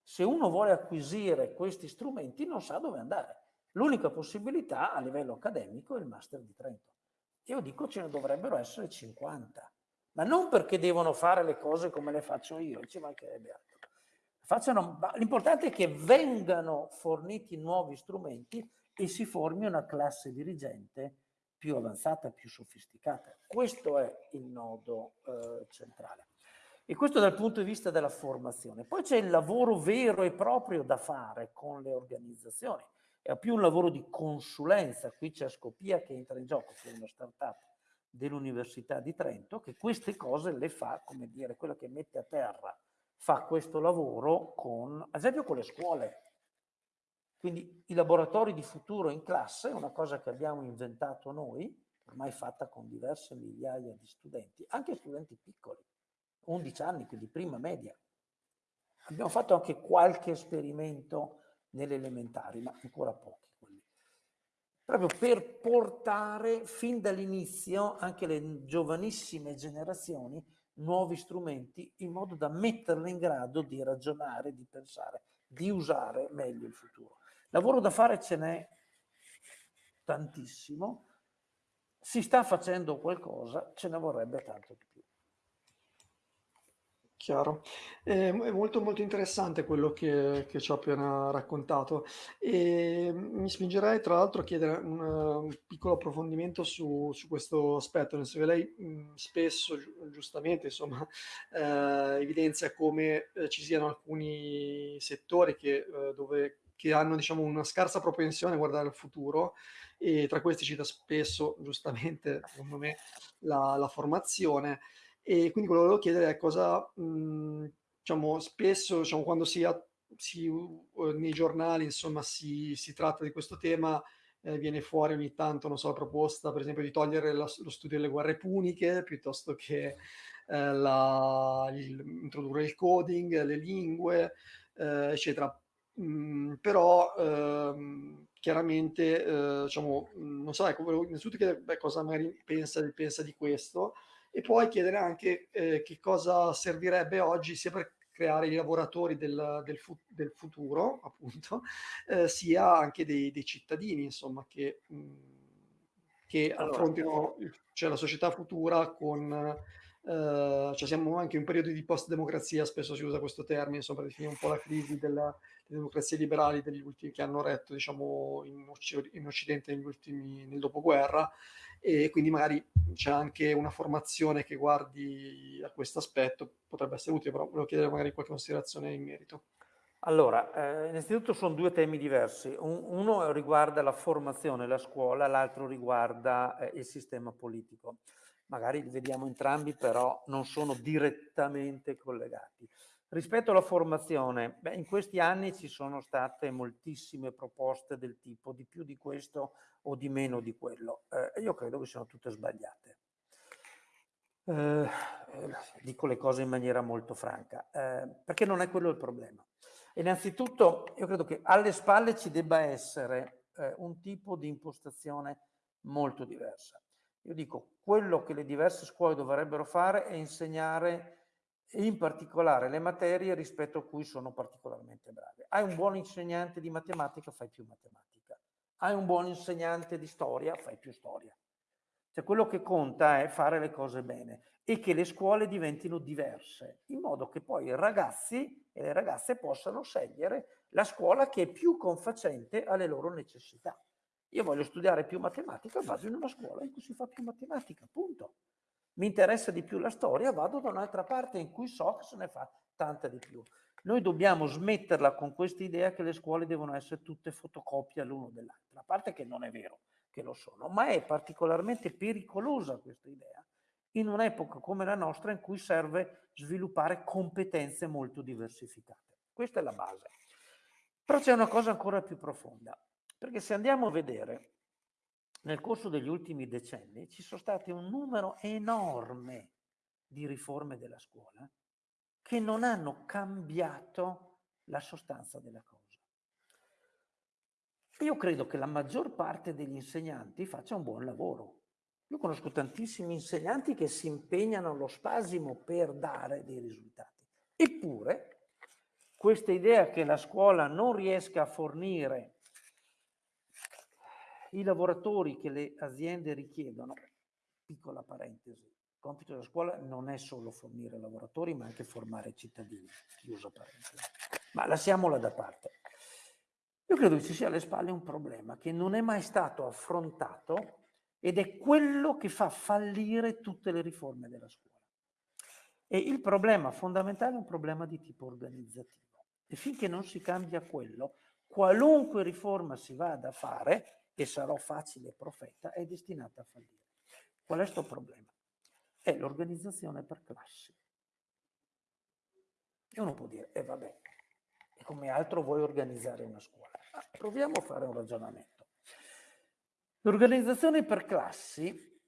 Se uno vuole acquisire questi strumenti non sa dove andare. L'unica possibilità a livello accademico è il Master di Trento. Io dico ce ne dovrebbero essere 50, ma non perché devono fare le cose come le faccio io, ci mancherebbe altro. L'importante è che vengano forniti nuovi strumenti e si formi una classe dirigente più avanzata, più sofisticata. Questo è il nodo eh, centrale. E questo dal punto di vista della formazione. Poi c'è il lavoro vero e proprio da fare con le organizzazioni. È più un lavoro di consulenza. Qui c'è Scopia che entra in gioco, che è una startup dell'Università di Trento, che queste cose le fa, come dire, quella che mette a terra, fa questo lavoro con, ad esempio con le scuole. Quindi i laboratori di futuro in classe una cosa che abbiamo inventato noi, ormai fatta con diverse migliaia di studenti, anche studenti piccoli 11 anni, quindi prima media. Abbiamo fatto anche qualche esperimento nelle elementari, ma ancora pochi. Quelli. Proprio per portare fin dall'inizio anche le giovanissime generazioni nuovi strumenti in modo da metterle in grado di ragionare, di pensare, di usare meglio il futuro. Lavoro da fare ce n'è tantissimo, si sta facendo qualcosa, ce ne vorrebbe tanto più. Chiaro. Ehm, è molto, molto interessante quello che che ci ha appena raccontato. Ehm, mi spingerei tra l'altro a chiedere un un piccolo approfondimento su su questo aspetto, nel senso che lei, spesso giu giustamente insomma, ehm, evidenzia come, ehm, ci siano alcuni settori che, uhm, dove che hanno diciamo una scarsa propensione a guardare al futuro e tra questi cita spesso, giustamente secondo me, la la formazione. E quindi quello che volevo chiedere è cosa, mhmm, diciamo spesso, diciamo quando si si nei giornali insomma si si tratta di questo tema, ehm, viene fuori ogni tanto, non so, la proposta per esempio di togliere la lo studio delle guerre puniche, piuttosto che, ehm, la il introdurre il coding, le lingue, ehm, eccetera. Mhmm, però, uhm, chiaramente, uhm, diciamo, non so, ecco, volevo innanzitutto chiedere, beh, cosa magari pensa pensa di questo, e poi chiedere anche, ehm, che cosa servirebbe oggi sia per creare i lavoratori del, del, fu- del futuro, appunto, eh, sia anche dei, dei, cittadini, insomma, che, mh, che allora. affrontino cioè, la società futura con Uh, cioè siamo anche in un periodo di post-democrazia, spesso si usa questo termine, insomma, per definire un po' la crisi della, delle democrazie liberali degli ultimi, che hanno retto diciamo, in, in Occidente negli ultimi, nel dopoguerra, e quindi magari c'è anche una formazione che guardi a questo aspetto, potrebbe essere utile, però volevo chiedere magari qualche considerazione in merito. Allora, eh, innanzitutto sono due temi diversi. Un, uno riguarda la formazione, la scuola, l'altro riguarda eh, il sistema politico magari li vediamo entrambi, però non sono direttamente collegati. Rispetto alla formazione, beh, in questi anni ci sono state moltissime proposte del tipo di più di questo o di meno di quello. Eh, io credo che siano tutte sbagliate. Eh, dico le cose in maniera molto franca, eh, perché non è quello il problema. Innanzitutto, io credo che alle spalle ci debba essere eh, un tipo di impostazione molto diversa. Io dico, quello che le diverse scuole dovrebbero fare è insegnare in particolare le materie rispetto a cui sono particolarmente brave. Hai un buon insegnante di matematica, fai più matematica. Hai un buon insegnante di storia, fai più storia. Cioè quello che conta è fare le cose bene e che le scuole diventino diverse, in modo che poi i ragazzi e le ragazze possano scegliere la scuola che è più confacente alle loro necessità. Io voglio studiare più matematica, vado in una scuola in cui si fa più matematica, punto. Mi interessa di più la storia, vado da un'altra parte in cui so che se ne fa tanta di più. Noi dobbiamo smetterla con questa idea che le scuole devono essere tutte fotocopie l'uno dell'altra, a parte che non è vero che lo sono, ma è particolarmente pericolosa questa idea in un'epoca come la nostra in cui serve sviluppare competenze molto diversificate. Questa è la base. Però c'è una cosa ancora più profonda. Perché se andiamo a vedere, nel corso degli ultimi decenni ci sono stati un numero enorme di riforme della scuola che non hanno cambiato la sostanza della cosa. Io credo che la maggior parte degli insegnanti faccia un buon lavoro. Io conosco tantissimi insegnanti che si impegnano allo spasimo per dare dei risultati. Eppure, questa idea che la scuola non riesca a fornire i lavoratori che le aziende richiedono, piccola parentesi, il compito della scuola non è solo fornire lavoratori, ma anche formare cittadini, chiusa parentesi. Ma lasciamola da parte. Io credo che ci sia alle spalle un problema che non è mai stato affrontato ed è quello che fa fallire tutte le riforme della scuola. E il problema fondamentale è un problema di tipo organizzativo. E finché non si cambia quello, qualunque riforma si vada a fare, e sarò facile profeta, è destinata a fallire. Qual è questo problema? È l'organizzazione per classi. E uno può dire, e eh vabbè, e come altro vuoi organizzare una scuola? Ma proviamo a fare un ragionamento. L'organizzazione per classi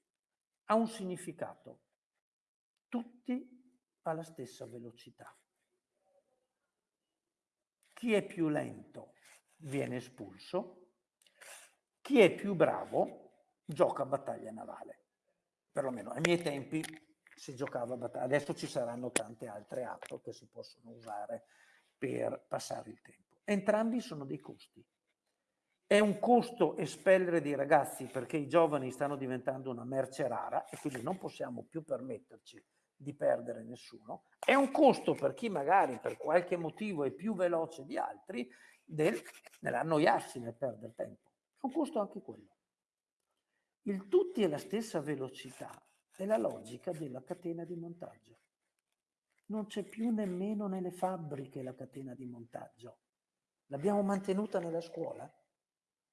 ha un significato. Tutti alla stessa velocità. Chi è più lento viene espulso, chi è più bravo gioca a battaglia navale. Perlomeno ai miei tempi si giocava a battaglia. Adesso ci saranno tante altre app che si possono usare per passare il tempo. Entrambi sono dei costi. È un costo espellere dei ragazzi perché i giovani stanno diventando una merce rara e quindi non possiamo più permetterci di perdere nessuno. È un costo per chi magari per qualche motivo è più veloce di altri del, nell'annoiarsi nel perdere tempo un costo anche quello. Il tutti alla stessa velocità è la logica della catena di montaggio. Non c'è più nemmeno nelle fabbriche la catena di montaggio. L'abbiamo mantenuta nella scuola?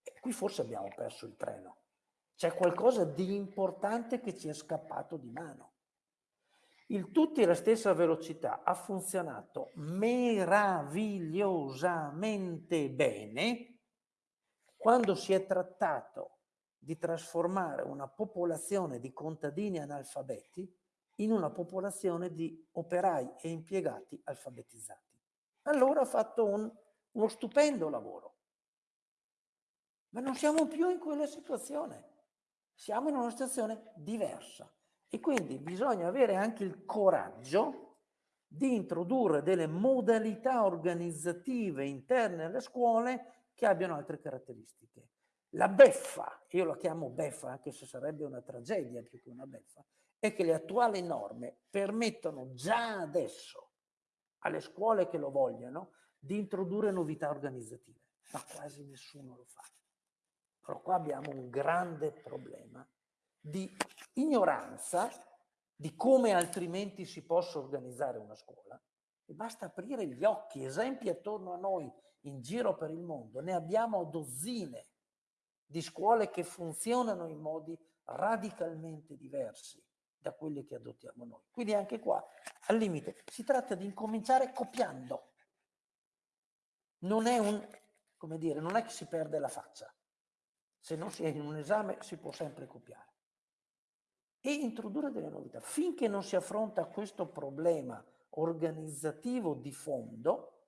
E qui forse abbiamo perso il treno. C'è qualcosa di importante che ci è scappato di mano. Il tutti alla stessa velocità ha funzionato meravigliosamente bene quando si è trattato di trasformare una popolazione di contadini analfabeti in una popolazione di operai e impiegati alfabetizzati. Allora ha fatto un, uno stupendo lavoro. Ma non siamo più in quella situazione, siamo in una situazione diversa e quindi bisogna avere anche il coraggio di introdurre delle modalità organizzative interne alle scuole che abbiano altre caratteristiche. La beffa, io la chiamo beffa anche se sarebbe una tragedia più che una beffa, è che le attuali norme permettono già adesso alle scuole che lo vogliano di introdurre novità organizzative, ma quasi nessuno lo fa. Però qua abbiamo un grande problema di ignoranza di come altrimenti si possa organizzare una scuola e basta aprire gli occhi, esempi attorno a noi in giro per il mondo, ne abbiamo dozzine di scuole che funzionano in modi radicalmente diversi da quelli che adottiamo noi. Quindi anche qua, al limite, si tratta di incominciare copiando. Non è un, come dire, non è che si perde la faccia. Se non si è in un esame si può sempre copiare. E introdurre delle novità. Finché non si affronta questo problema organizzativo di fondo,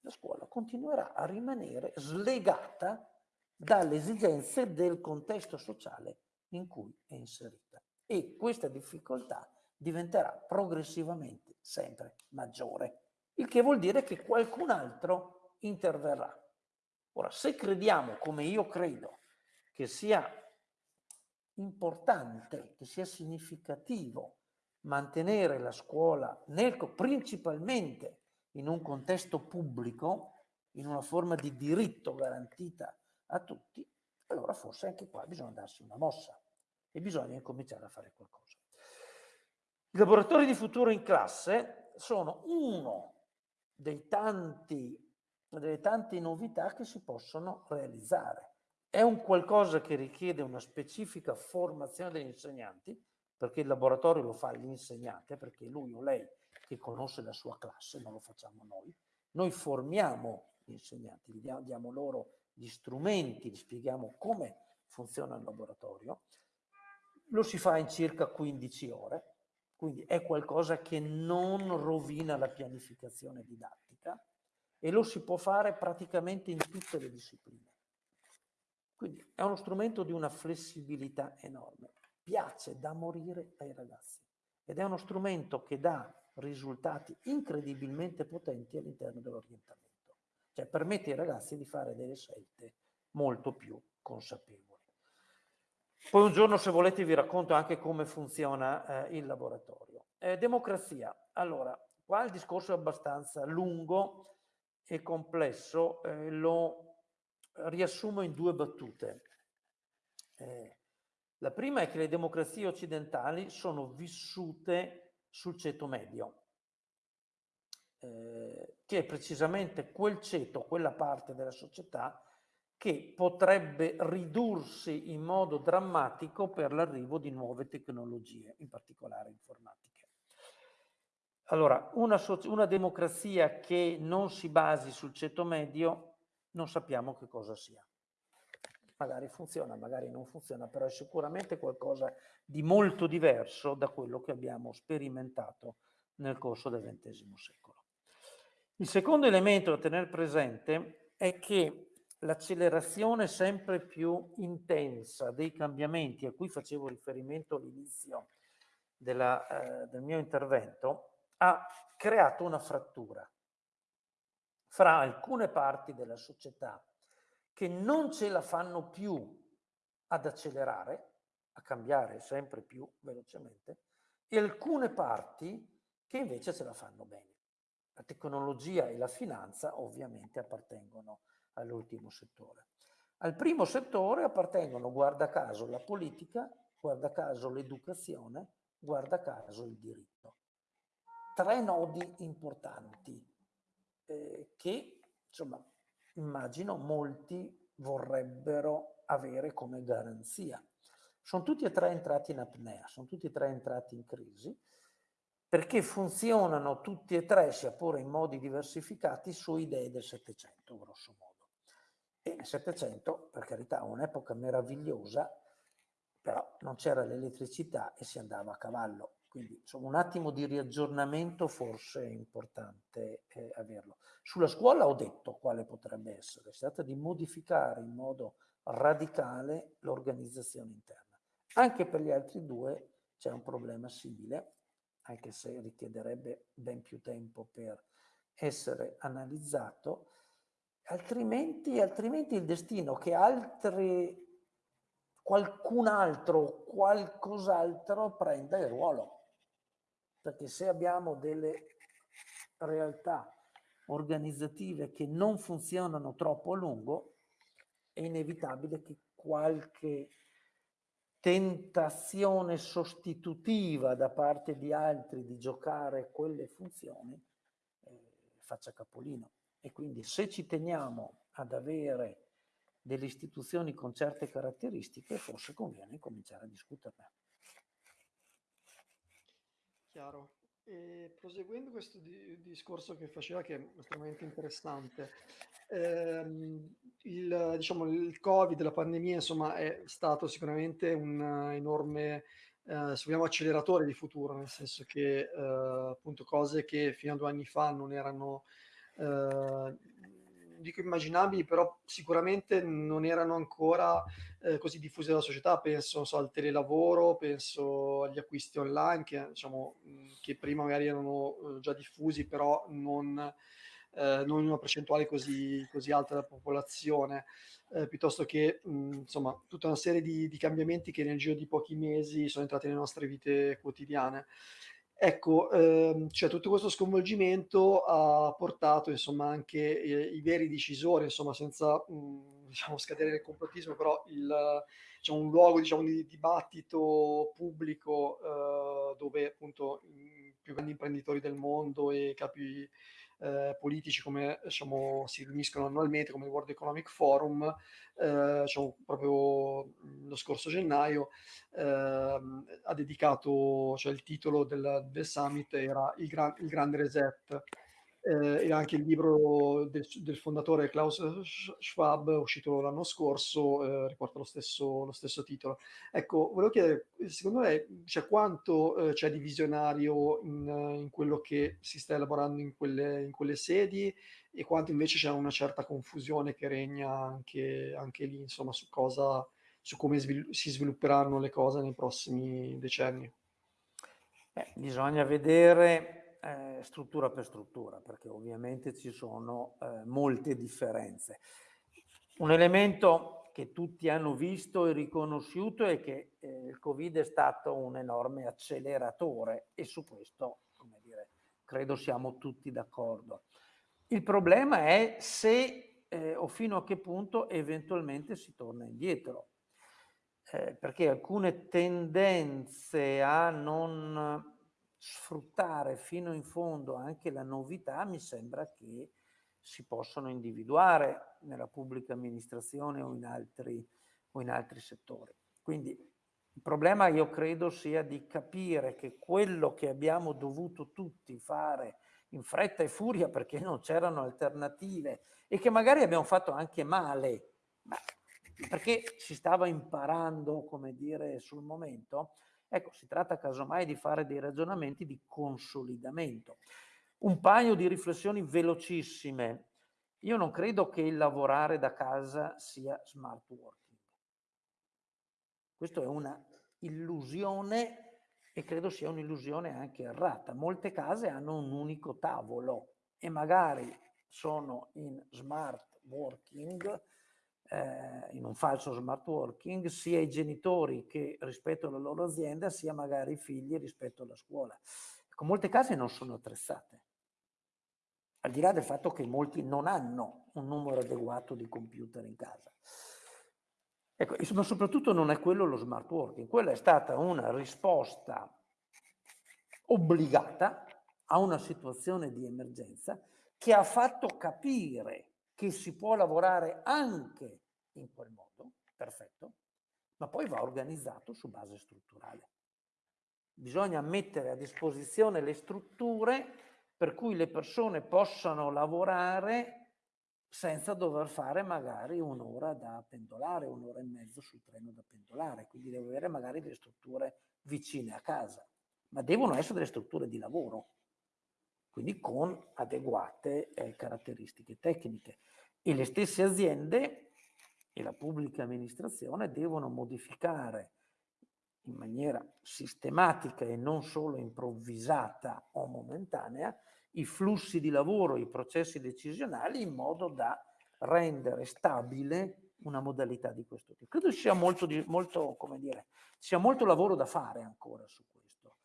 la scuola continuerà a rimanere slegata dalle esigenze del contesto sociale in cui è inserita e questa difficoltà diventerà progressivamente sempre maggiore, il che vuol dire che qualcun altro interverrà. Ora, se crediamo, come io credo, che sia importante, che sia significativo mantenere la scuola nel, principalmente in un contesto pubblico, in una forma di diritto garantita a tutti, allora forse anche qua bisogna darsi una mossa e bisogna incominciare a fare qualcosa. I laboratori di futuro in classe sono uno dei tanti, delle tante novità che si possono realizzare. È un qualcosa che richiede una specifica formazione degli insegnanti, perché il laboratorio lo fa l'insegnante, perché lui o lei che conosce la sua classe, non lo facciamo noi. Noi formiamo gli insegnanti, gli diamo loro gli strumenti, gli spieghiamo come funziona il laboratorio lo si fa in circa 15 ore, quindi è qualcosa che non rovina la pianificazione didattica e lo si può fare praticamente in tutte le discipline. Quindi è uno strumento di una flessibilità enorme. Piace da morire ai ragazzi ed è uno strumento che dà risultati incredibilmente potenti all'interno dell'orientamento. Cioè permette ai ragazzi di fare delle scelte molto più consapevoli. Poi un giorno, se volete, vi racconto anche come funziona eh, il laboratorio. Eh, democrazia. Allora, qua il discorso è abbastanza lungo e complesso, eh, lo riassumo in due battute. Eh, la prima è che le democrazie occidentali sono vissute sul ceto medio, eh, che è precisamente quel ceto, quella parte della società che potrebbe ridursi in modo drammatico per l'arrivo di nuove tecnologie, in particolare informatiche. Allora, una, una, democrazia che non si basi sul ceto medio, non sappiamo che cosa sia. Magari funziona, magari non funziona, però è sicuramente qualcosa di molto diverso da quello che abbiamo sperimentato nel corso del XX secolo. Il secondo elemento da tenere presente è che l'accelerazione sempre più intensa dei cambiamenti a cui facevo riferimento all'inizio eh, del mio intervento ha creato una frattura fra alcune parti della società che non ce la fanno più ad accelerare, a cambiare sempre più velocemente, e alcune parti che invece ce la fanno bene. La tecnologia e la finanza ovviamente appartengono all'ultimo settore. Al primo settore appartengono, guarda caso, la politica, guarda caso l'educazione, guarda caso il diritto. Tre nodi importanti eh, che, insomma, immagino molti vorrebbero avere come garanzia. Sono tutti e tre entrati in apnea, sono tutti e tre entrati in crisi, perché funzionano tutti e tre, sia pure in modi diversificati, su idee del Settecento, grosso modo. E nel Settecento, per carità, un'epoca meravigliosa, però non c'era l'elettricità e si andava a cavallo. Quindi insomma, un attimo di riaggiornamento forse è importante eh, averlo. Sulla scuola ho detto quale potrebbe essere, si tratta di modificare in modo radicale l'organizzazione interna. Anche per gli altri due c'è un problema simile, anche se richiederebbe ben più tempo per essere analizzato, altrimenti, altrimenti il destino che altri, qualcun altro, qualcos'altro prenda il ruolo. Perché se abbiamo delle realtà organizzative che non funzionano troppo a lungo, è inevitabile che qualche tentazione sostitutiva da parte di altri di giocare quelle funzioni eh, faccia capolino. E quindi se ci teniamo ad avere delle istituzioni con certe caratteristiche, forse conviene cominciare a discuterne. Chiaro. E proseguendo questo di discorso che faceva, che è estremamente interessante, ehm, il, diciamo, il Covid, la pandemia, insomma, è stato sicuramente un enorme, eh, se vogliamo, acceleratore di futuro, nel senso che eh, appunto cose che fino a due anni fa non erano eh, dico immaginabili, però sicuramente non erano ancora eh, così diffuse dalla società. Penso so, al telelavoro, penso agli acquisti online, che, diciamo, che prima magari erano eh, già diffusi, però non, eh, non in una percentuale così, così alta della popolazione. Eh, piuttosto che mh, insomma tutta una serie di, di cambiamenti che nel giro di pochi mesi sono entrati nelle nostre vite quotidiane. Ecco, ehm, cioè tutto questo sconvolgimento ha portato insomma anche eh, i veri decisori, insomma senza mh, diciamo scadere nel complottismo, però il, diciamo, un luogo diciamo, di dibattito pubblico eh, dove appunto i più grandi imprenditori del mondo e capi eh, politici come diciamo, si riuniscono annualmente come il World Economic Forum, eh, diciamo, proprio lo scorso gennaio eh, ha dedicato, cioè il titolo del, del summit era il, gran, il grande reset eh, e anche il libro del, del, fondatore Klaus Schwab, uscito l'anno scorso, eh, riporta lo stesso, lo stesso, titolo. Ecco, volevo chiedere, secondo lei, cioè, quanto eh, c'è di visionario in, in, quello che si sta elaborando in quelle, in quelle, sedi e quanto invece c'è una certa confusione che regna anche, anche lì, insomma, su cosa, su come svil- si svilupperanno le cose nei prossimi decenni? Eh, bisogna vedere eh, struttura per struttura, perché ovviamente ci sono eh, molte differenze. Un elemento che tutti hanno visto e riconosciuto è che eh, il Covid è stato un enorme acceleratore e su questo, come dire, credo siamo tutti d'accordo. Il problema è se eh, o fino a che punto eventualmente si torna indietro. Eh, perché alcune tendenze a non sfruttare fino in fondo anche la novità, mi sembra che si possono individuare nella pubblica amministrazione o in altri, o in altri settori. Quindi il problema io credo sia di capire che quello che abbiamo dovuto tutti fare in fretta e furia perché non c'erano alternative e che magari abbiamo fatto anche male, perché si stava imparando, come dire, sul momento, Ecco, si tratta casomai di fare dei ragionamenti di consolidamento. Un paio di riflessioni velocissime. Io non credo che il lavorare da casa sia smart working. Questa è una illusione e credo sia un'illusione anche errata. Molte case hanno un unico tavolo e magari sono in smart working eh, in un falso smart working sia i genitori che rispetto alla loro azienda sia magari i figli rispetto alla scuola. Ecco, molte case non sono attrezzate, al di là del fatto che molti non hanno un numero adeguato di computer in casa. Ecco, ma soprattutto non è quello lo smart working, quella è stata una risposta obbligata a una situazione di emergenza che ha fatto capire che si può lavorare anche in quel modo, perfetto, ma poi va organizzato su base strutturale. Bisogna mettere a disposizione le strutture per cui le persone possano lavorare senza dover fare magari un'ora da pendolare, un'ora e mezzo sul treno da pendolare, quindi deve avere magari delle strutture vicine a casa, ma devono essere delle strutture di lavoro, quindi con adeguate eh, caratteristiche tecniche. E le stesse aziende e la pubblica amministrazione devono modificare in maniera sistematica e non solo improvvisata o momentanea i flussi di lavoro, i processi decisionali in modo da rendere stabile una modalità di questo tipo. Credo ci sia molto, molto, come dire, ci sia molto lavoro da fare ancora su questo,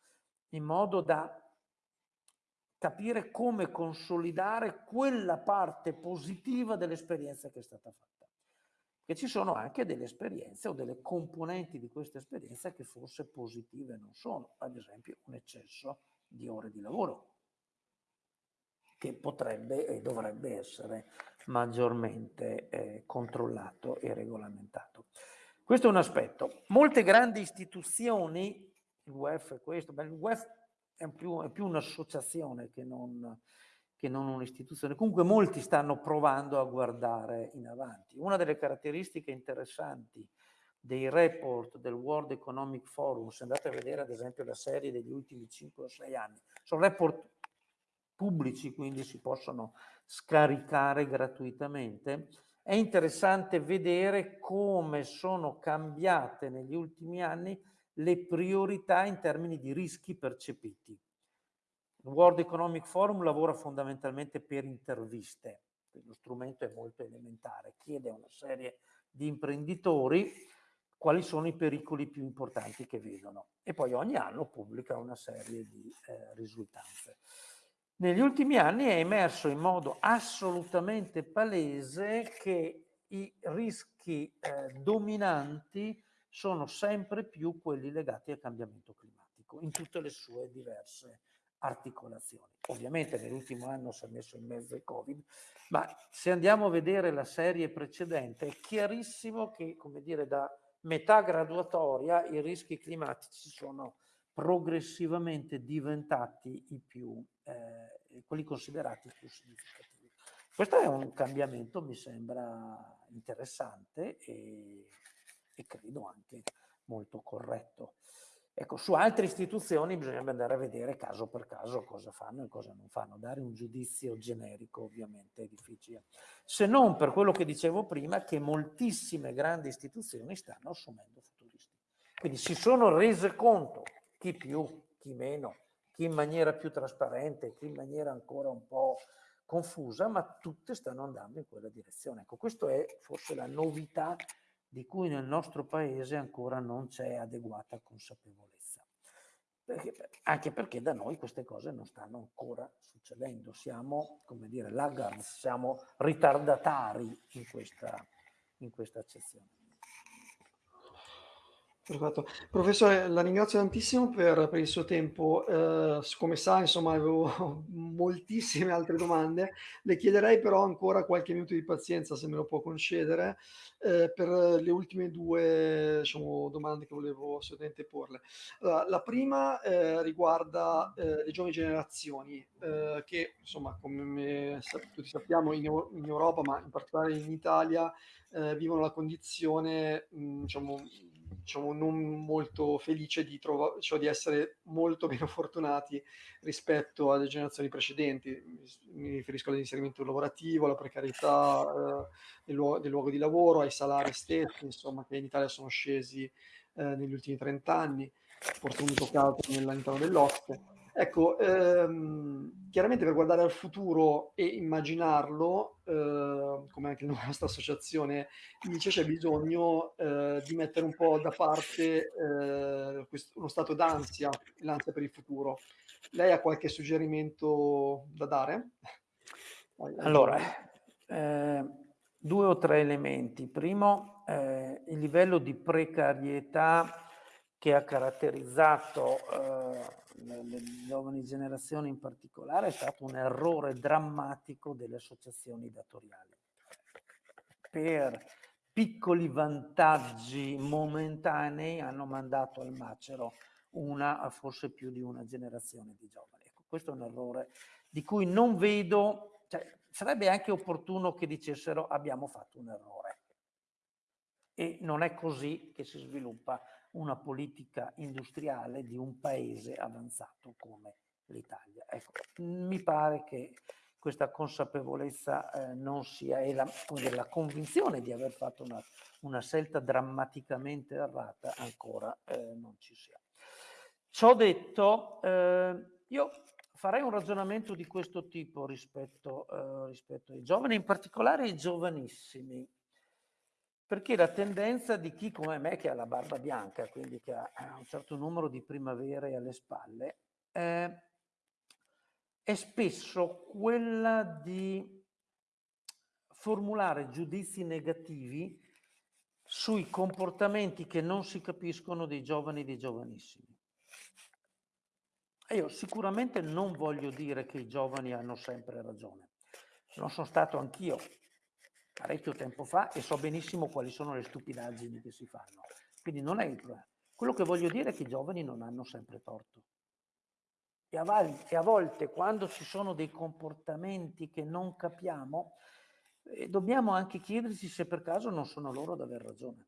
in modo da capire come consolidare quella parte positiva dell'esperienza che è stata fatta. Che ci sono anche delle esperienze o delle componenti di questa esperienza che forse positive non sono, ad esempio un eccesso di ore di lavoro, che potrebbe e dovrebbe essere maggiormente eh, controllato e regolamentato. Questo è un aspetto. Molte grandi istituzioni, il WEF è questo, beh, il WEF è più, è più un'associazione che non, che non un'istituzione. Comunque molti stanno provando a guardare in avanti. Una delle caratteristiche interessanti dei report del World Economic Forum, se andate a vedere ad esempio la serie degli ultimi 5 o 6 anni, sono report pubblici, quindi si possono scaricare gratuitamente. È interessante vedere come sono cambiate negli ultimi anni le priorità in termini di rischi percepiti. Il World Economic Forum lavora fondamentalmente per interviste, lo strumento è molto elementare, chiede a una serie di imprenditori quali sono i pericoli più importanti che vedono e poi ogni anno pubblica una serie di eh, risultanze. Negli ultimi anni è emerso in modo assolutamente palese che i rischi eh, dominanti sono sempre più quelli legati al cambiamento climatico in tutte le sue diverse articolazioni. Ovviamente nell'ultimo anno si è messo in mezzo il Covid, ma se andiamo a vedere la serie precedente è chiarissimo che, come dire, da metà graduatoria i rischi climatici sono progressivamente diventati i più, eh, quelli considerati più significativi. Questo è un cambiamento, mi sembra interessante e, e credo anche molto corretto. Ecco, su altre istituzioni bisognerebbe andare a vedere caso per caso cosa fanno e cosa non fanno. Dare un giudizio generico ovviamente è difficile. Se non per quello che dicevo prima, che moltissime grandi istituzioni stanno assumendo futuristi. Quindi si sono rese conto chi più, chi meno, chi in maniera più trasparente, chi in maniera ancora un po' confusa, ma tutte stanno andando in quella direzione. Ecco, questa è forse la novità di cui nel nostro paese ancora non c'è adeguata consapevolezza. Perché, anche perché da noi queste cose non stanno ancora succedendo, siamo, come dire, laggards, siamo ritardatari in questa, in questa accezione. Perfetto. Professore, la ringrazio tantissimo per, per il suo tempo. Eh, come sa, insomma, avevo moltissime altre domande. Le chiederei però ancora qualche minuto di pazienza, se me lo può concedere, eh, per le ultime due, diciamo, domande che volevo assolutamente porle. Allora, la prima eh, riguarda eh, le giovani generazioni, eh, che, insomma, come tutti sappiamo, in, in, Europa, ma in particolare in Italia, eh, vivono la condizione, mh, diciamo, diciamo, non molto felice di, trova- cioè di essere molto meno fortunati rispetto alle generazioni precedenti. Mi riferisco all'inserimento lavorativo, alla precarietà eh, del, luogo, del, luogo, di lavoro, ai salari stessi, insomma, che in Italia sono scesi eh, negli ultimi 30 anni, porto un caso all'interno dell'OSCE. Ecco, ehm, chiaramente per guardare al futuro e immaginarlo, eh, come anche la nostra associazione dice, c'è bisogno eh, di mettere un po' da parte eh, questo, uno stato d'ansia, l'ansia per il futuro. Lei ha qualche suggerimento da dare? Allora, eh, due o tre elementi. Primo, eh, il livello di precarietà che ha caratterizzato eh, le giovani generazioni in particolare, è stato un errore drammatico delle associazioni datoriali. Per piccoli vantaggi momentanei hanno mandato al macero una, forse più di una generazione di giovani. Ecco, questo è un errore di cui non vedo, cioè, sarebbe anche opportuno che dicessero abbiamo fatto un errore. E non è così che si sviluppa una politica industriale di un paese avanzato come l'Italia. Ecco, mi pare che questa consapevolezza eh, non sia, e la, la, convinzione di aver fatto una, una scelta drammaticamente errata ancora eh, non ci sia. Ciò detto, eh, io farei un ragionamento di questo tipo rispetto, eh, rispetto ai giovani, in particolare ai giovanissimi, perché la tendenza di chi come me che ha la barba bianca, quindi che ha un certo numero di primavere alle spalle, eh, è spesso quella di formulare giudizi negativi sui comportamenti che non si capiscono dei giovani e dei giovanissimi. Io sicuramente non voglio dire che i giovani hanno sempre ragione. Non sono stato anch'io parecchio tempo fa e so benissimo quali sono le stupidaggini che si fanno. Quindi non è il problema. Quello che voglio dire è che i giovani non hanno sempre torto. E a, volte quando ci sono dei comportamenti che non capiamo, eh, dobbiamo anche chiederci se per caso non sono loro ad aver ragione.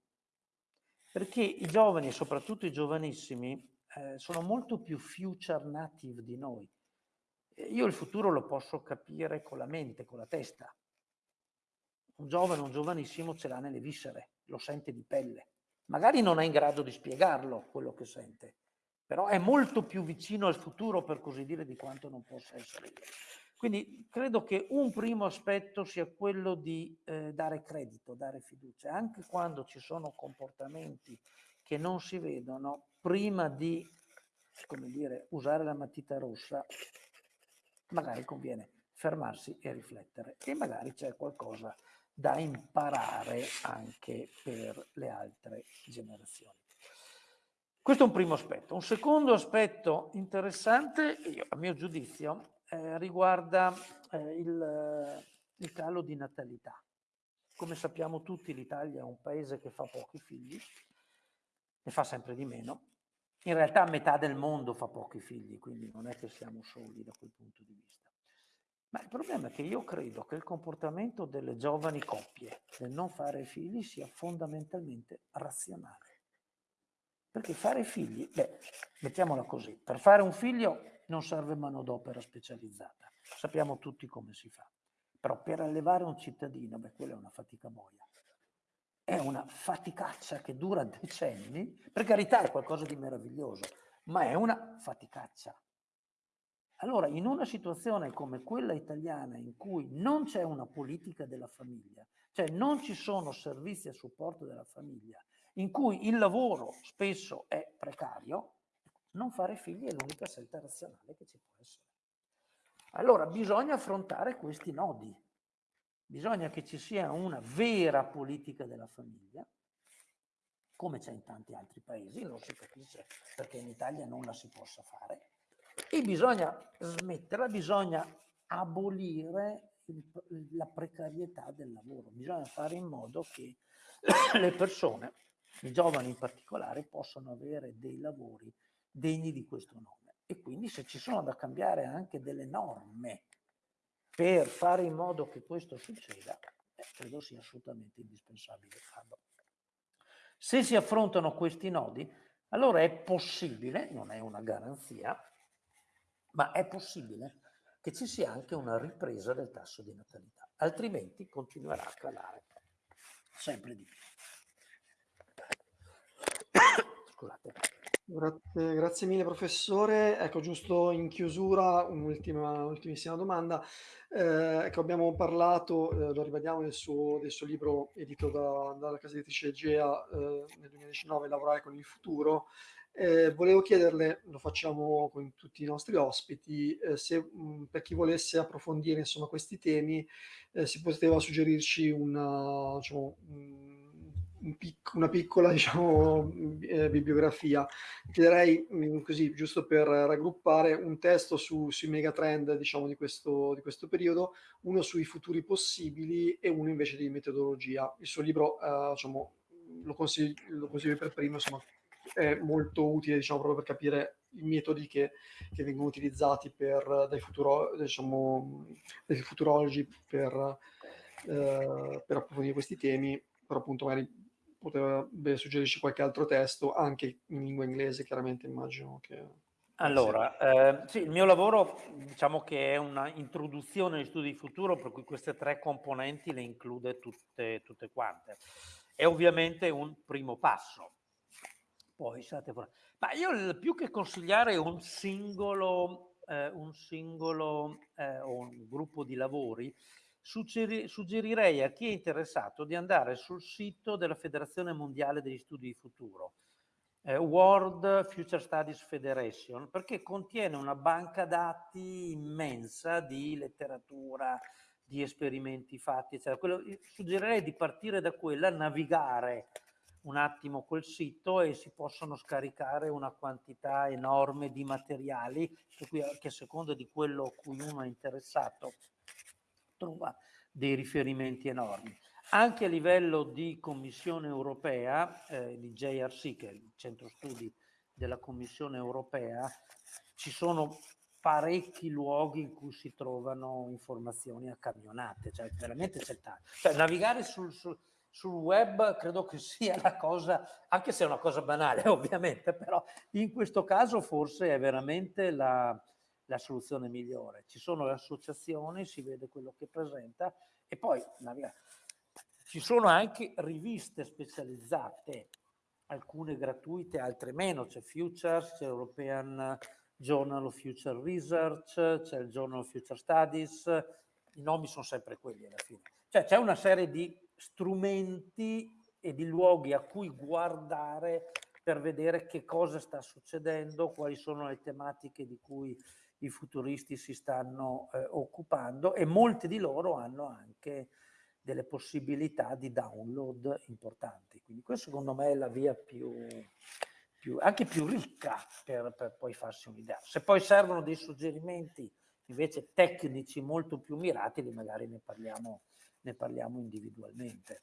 Perché i giovani, soprattutto i giovanissimi, eh, sono molto più future native di noi. Io il futuro lo posso capire con la mente, con la testa. Un giovane, un giovanissimo ce l'ha nelle viscere, lo sente di pelle. Magari non è in grado di spiegarlo quello che sente, però è molto più vicino al futuro, per così dire, di quanto non possa essere. Quindi credo che un primo aspetto sia quello di eh, dare credito, dare fiducia, anche quando ci sono comportamenti che non si vedono, prima di, come dire, usare la matita rossa, magari conviene fermarsi e riflettere e magari c'è qualcosa da imparare anche per le altre generazioni. Questo è un primo aspetto. Un secondo aspetto interessante, a mio giudizio, eh, riguarda eh, il, il calo di natalità. Come sappiamo tutti l'Italia è un paese che fa pochi figli, ne fa sempre di meno. In realtà metà del mondo fa pochi figli, quindi non è che siamo soli da quel punto di vista. Ma il problema è che io credo che il comportamento delle giovani coppie nel non fare figli sia fondamentalmente razionale. Perché fare figli, beh, mettiamola così, per fare un figlio non serve manodopera specializzata, sappiamo tutti come si fa. Però per allevare un cittadino, beh, quella è una fatica boia. È una faticaccia che dura decenni, per carità è qualcosa di meraviglioso, ma è una faticaccia. Allora, in una situazione come quella italiana in cui non c'è una politica della famiglia, cioè non ci sono servizi a supporto della famiglia in cui il lavoro spesso è precario, non fare figli è l'unica scelta razionale che ci può essere. Allora bisogna affrontare questi nodi, bisogna che ci sia una vera politica della famiglia, come c'è in tanti altri paesi, non si capisce perché in Italia non la si possa fare, e bisogna smetterla, bisogna abolire la precarietà del lavoro, bisogna fare in modo che le persone i giovani in particolare possono avere dei lavori degni di questo nome. E quindi se ci sono da cambiare anche delle norme per fare in modo che questo succeda, eh, credo sia assolutamente indispensabile farlo. Se si affrontano questi nodi, allora è possibile, non è una garanzia, ma è possibile che ci sia anche una ripresa del tasso di natalità, altrimenti continuerà a calare sempre di più. Scusate. Grazie, grazie, mille professore. Ecco, giusto in chiusura, un'ultima, domanda. Eh, ecco, abbiamo parlato, eh, lo rivediamo del suo, del suo libro edito da, dalla casa editrice Egea eh, nel 2019, Lavorare con il futuro. Eh, volevo chiederle, lo facciamo con tutti i nostri ospiti, eh, se mh, per chi volesse approfondire insomma, questi temi eh, si poteva suggerirci una, diciamo, un pic una piccola diciamo, eh, bibliografia. Chiederei mm, così, giusto per raggruppare, un testo su, sui megatrend diciamo, di, questo, di questo periodo, uno sui futuri possibili e uno invece di metodologia. Il suo libro eh, diciamo, lo, consiglio, lo consiglio per primo, insomma, è molto utile diciamo, proprio per capire i metodi che, che vengono utilizzati per, dai, futuro, diciamo, dai futurologi per, eh, per approfondire questi temi, però appunto magari potrebbe suggerirci qualche altro testo, anche in lingua inglese, chiaramente immagino che Allora, eh, sì, il mio lavoro diciamo che è una introduzione agli studi di futuro, per cui queste tre componenti le include tutte, tutte quante. È ovviamente un primo passo. Poi state Ma io più che consigliare un singolo, eh, un singolo eh, o un gruppo di lavori, suggeri, suggerirei a chi è interessato di andare sul sito della Federazione Mondiale degli Studi di Futuro eh, World Future Studies Federation, perché contiene una banca dati immensa di letteratura, di esperimenti fatti, eccetera. Quello, suggerirei di partire da quella, navigare un attimo quel sito e si possono scaricare una quantità enorme di materiali che a seconda di quello a cui uno è interessato trova dei riferimenti enormi. Anche a livello di Commissione europea, eh, di JRC, che è il centro studi della Commissione europea, ci sono parecchi luoghi in cui si trovano informazioni a camionate, cioè veramente c'è tanto. Cioè, navigare sul, sul, sul, web credo che sia la cosa, anche se è una cosa banale ovviamente, però in questo caso forse è veramente la, la soluzione migliore. Ci sono le associazioni, si vede quello che presenta e poi. Ci sono anche riviste specializzate, alcune gratuite, altre meno, c'è Futures, c'è European Journal of Future Research, c'è il Journal of Future Studies, i nomi sono sempre quelli alla fine. Cioè c'è una serie di strumenti e di luoghi a cui guardare per vedere che cosa sta succedendo, quali sono le tematiche di cui i futuristi si stanno eh, occupando e molti di loro hanno anche delle possibilità di download importanti. Quindi questa secondo me è la via più, più anche più ricca per, per poi farsi un'idea. Se poi servono dei suggerimenti invece tecnici molto più mirati, magari ne parliamo, ne parliamo individualmente.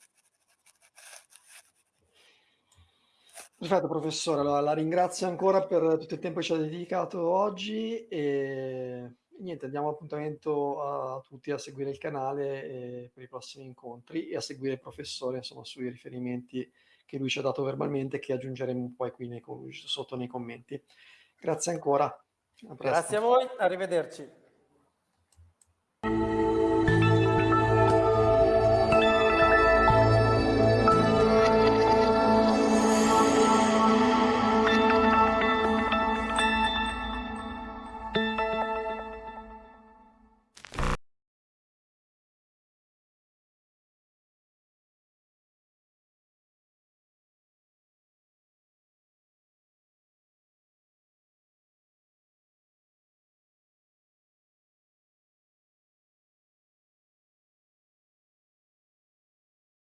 Perfetto professore, allora, la ringrazio ancora per tutto il tempo che ci ha dedicato oggi e niente, diamo appuntamento a tutti a seguire il canale per i prossimi incontri e a seguire il professore insomma, sui riferimenti che lui ci ha dato verbalmente che aggiungeremo poi qui nei, sotto nei commenti. Grazie ancora. Grazie a voi, arrivederci.